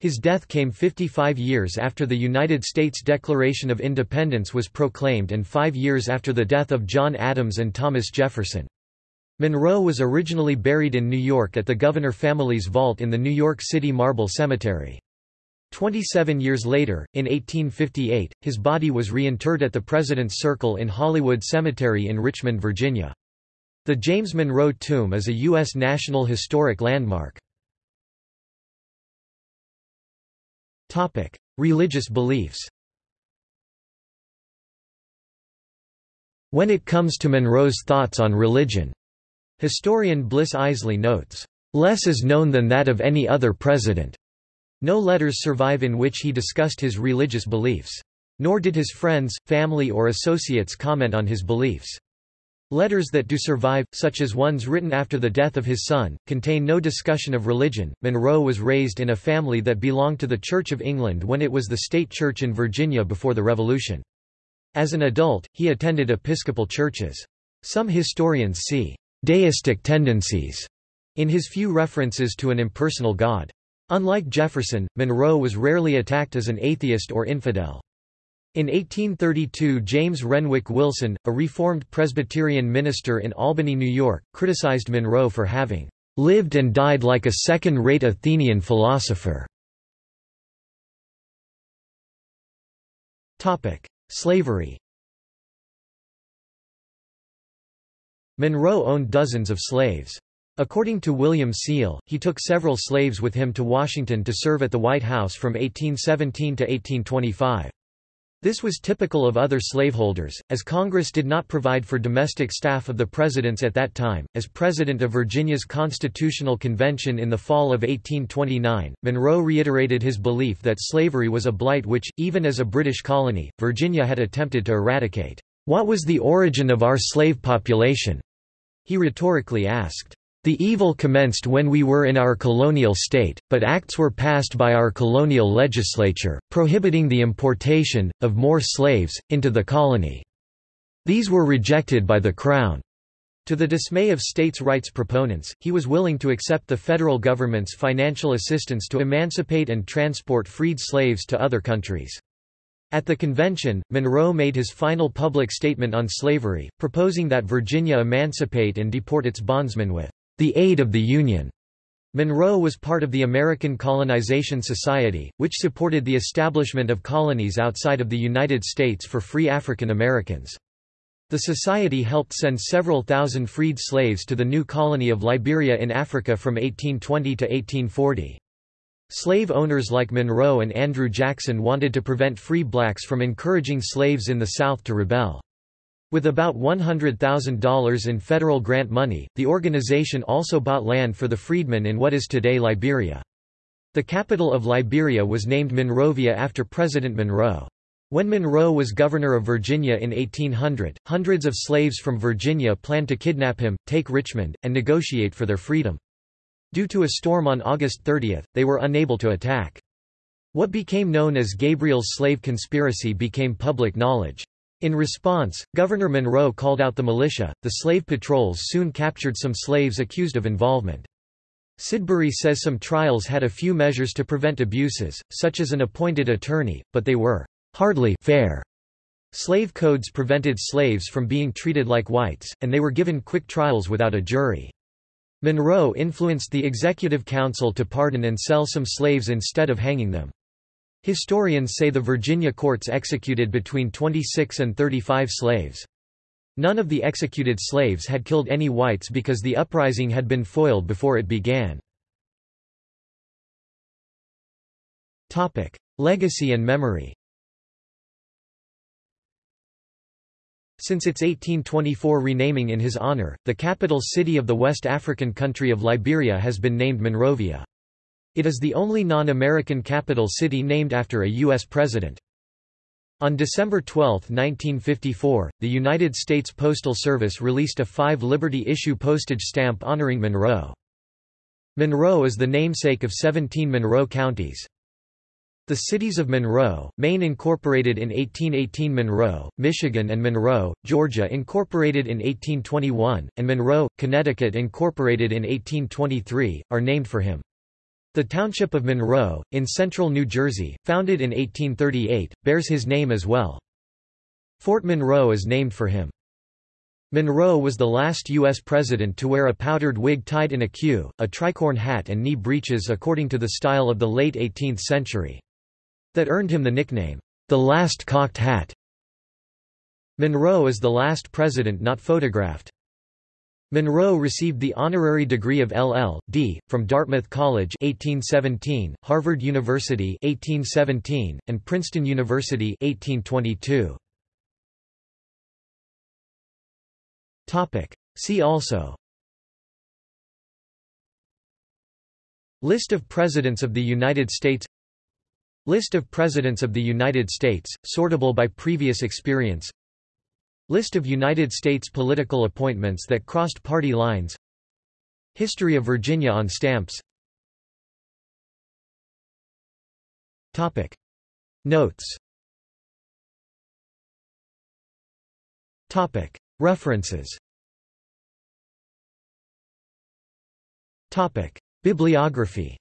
His death came 55 years after the United States Declaration of Independence was proclaimed and five years after the death of John Adams and Thomas Jefferson. Monroe was originally buried in New York at the Gouverneur family's vault in the New York City Marble Cemetery. Twenty-seven years later, in 1858, his body was reinterred at the President's Circle in Hollywood Cemetery in Richmond, Virginia. The James Monroe Tomb is a U.S. National Historic Landmark. Religious beliefs. When it comes to Monroe's thoughts on religion, historian Bliss Isely notes, "Less is known than that of any other president." No letters survive in which he discussed his religious beliefs. Nor did his friends, family or associates comment on his beliefs. Letters that do survive, such as ones written after the death of his son, contain no discussion of religion. Monroe was raised in a family that belonged to the Church of England when it was the state church in Virginia before the Revolution. As an adult, he attended Episcopal churches. Some historians see deistic tendencies in his few references to an impersonal God. Unlike Jefferson, Monroe was rarely attacked as an atheist or infidel. In 1832 James Renwick Willson, a Reformed Presbyterian minister in Albany, New York, criticized Monroe for having "...lived and died like a second-rate Athenian philosopher." Slavery Monroe owned dozens of slaves. According to William Seale, he took several slaves with him to Washington to serve at the White House from 1817 to 1825. This was typical of other slaveholders, as Congress did not provide for domestic staff of the presidents at that time. As president of Virginia's Constitutional Convention in the fall of 1829, Monroe reiterated his belief that slavery was a blight which, even as a British colony, Virginia had attempted to eradicate. What was the origin of our slave population? He rhetorically asked. The evil commenced when we were in our colonial state, but acts were passed by our colonial legislature, prohibiting the importation, of more slaves, into the colony. These were rejected by the Crown. To the dismay of states' rights proponents, he was willing to accept the federal government's financial assistance to emancipate and transport freed slaves to other countries. At the convention, Monroe made his final public statement on slavery, proposing that Virginia emancipate and deport its bondsmen with the aid of the Union. Monroe was part of the American Colonization Society, which supported the establishment of colonies outside of the United States for free African Americans. The society helped send several thousand freed slaves to the new colony of Liberia in Africa from 1820 to 1840. Slave owners like Monroe and Andrew Jackson wanted to prevent free blacks from encouraging slaves in the South to rebel. With about $100,000 in federal grant money, the organization also bought land for the freedmen in what is today Liberia. The capital of Liberia was named Monrovia after President Monroe. When Monroe was governor of Virginia in 1800, hundreds of slaves from Virginia planned to kidnap him, take Richmond, and negotiate for their freedom. Due to a storm on August 30, they were unable to attack. What became known as Gabriel's slave conspiracy became public knowledge. In response, Governor Monroe called out the militia. The slave patrols soon captured some slaves accused of involvement. Sidbury says some trials had a few measures to prevent abuses, such as an appointed attorney, but they were hardly fair. Slave codes prevented slaves from being treated like whites, and they were given quick trials without a jury. Monroe influenced the Executive Council to pardon and sell some slaves instead of hanging them. Historians say the Virginia courts executed between 26 and 35 slaves. None of the executed slaves had killed any whites because the uprising had been foiled before it began. Legacy and memory Since its 1824 renaming in his honor, the capital city of the West African country of Liberia has been named Monrovia. It is the only non-American capital city named after a U.S. president. On December 12, 1954, the United States Postal Service released a 5 Liberty issue postage stamp honoring Monroe. Monroe is the namesake of 17 Monroe counties. The cities of Monroe, Maine incorporated in 1818 Monroe, Michigan and Monroe, Georgia incorporated in 1821, and Monroe, Connecticut incorporated in 1823, are named for him. The township of Monroe, in central New Jersey, founded in 1838, bears his name as well. Fort Monroe is named for him. Monroe was the last U.S. president to wear a powdered wig tied in a queue, a tricorn hat and knee breeches according to the style of the late 18th century. That earned him the nickname, the last cocked hat. Monroe is the last president not photographed. Monroe received the honorary degree of LL.D. from Dartmouth College 1817, Harvard University 1817, and Princeton University 1822. Topic. See also List of Presidents of the United States List of Presidents of the United States, sortable by previous experience List of United States political appointments that crossed party lines History of Virginia on stamps Topic. Notes Topic. References Topic. Bibliography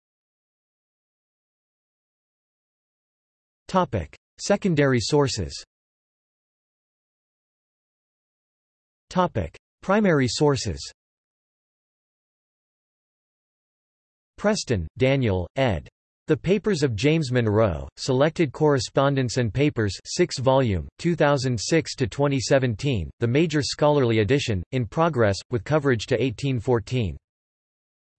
Topic. Secondary sources Topic. Primary sources Preston, Daniel, ed. The Papers of James Monroe, Selected Correspondence and Papers 6 volume, 2006–2017, the major scholarly edition, in progress, with coverage to 1814.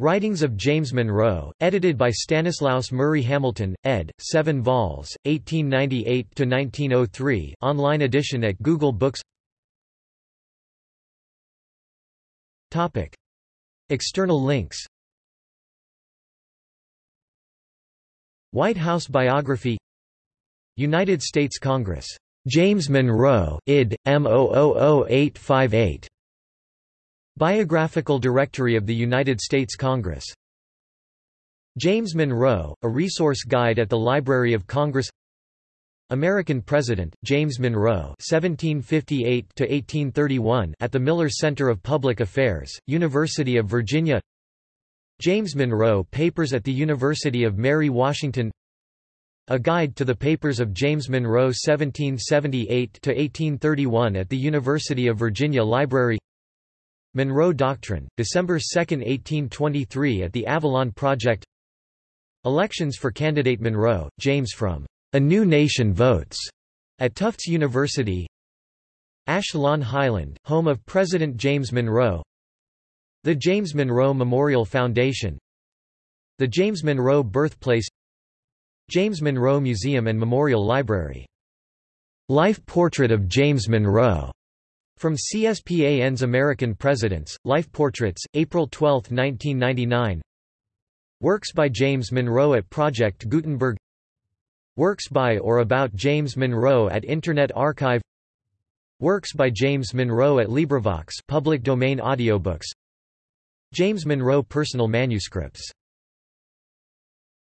Writings of James Monroe, edited by Stanislaus Murray Hamilton, ed., 7 vols, 1898–1903 online edition at Google Books Topic. External links White House biography United States Congress. James Monroe, id. M000858. Biographical Directory of the United States Congress James Monroe, a resource guide at the Library of Congress American President, James Monroe (1758–1831) at the Miller Center of Public Affairs, University of Virginia. James Monroe Papers at the University of Mary Washington. A Guide to the Papers of James Monroe 1778–1831 at the University of Virginia Library Monroe Doctrine, December 2, 1823 at the Avalon Project Elections for candidate Monroe, James from A New Nation Votes at Tufts University. Ash Lawn Highland, home of President James Monroe. The James Monroe Memorial Foundation. The James Monroe Birthplace. James Monroe Museum and Memorial Library. Life Portrait of James Monroe from CSPAN's American Presidents, Life Portraits, April 12, 1999 Works by James Monroe at Project Gutenberg Works by or about James Monroe at Internet Archive Works by James Monroe at LibriVox public domain audiobooks James Monroe personal manuscripts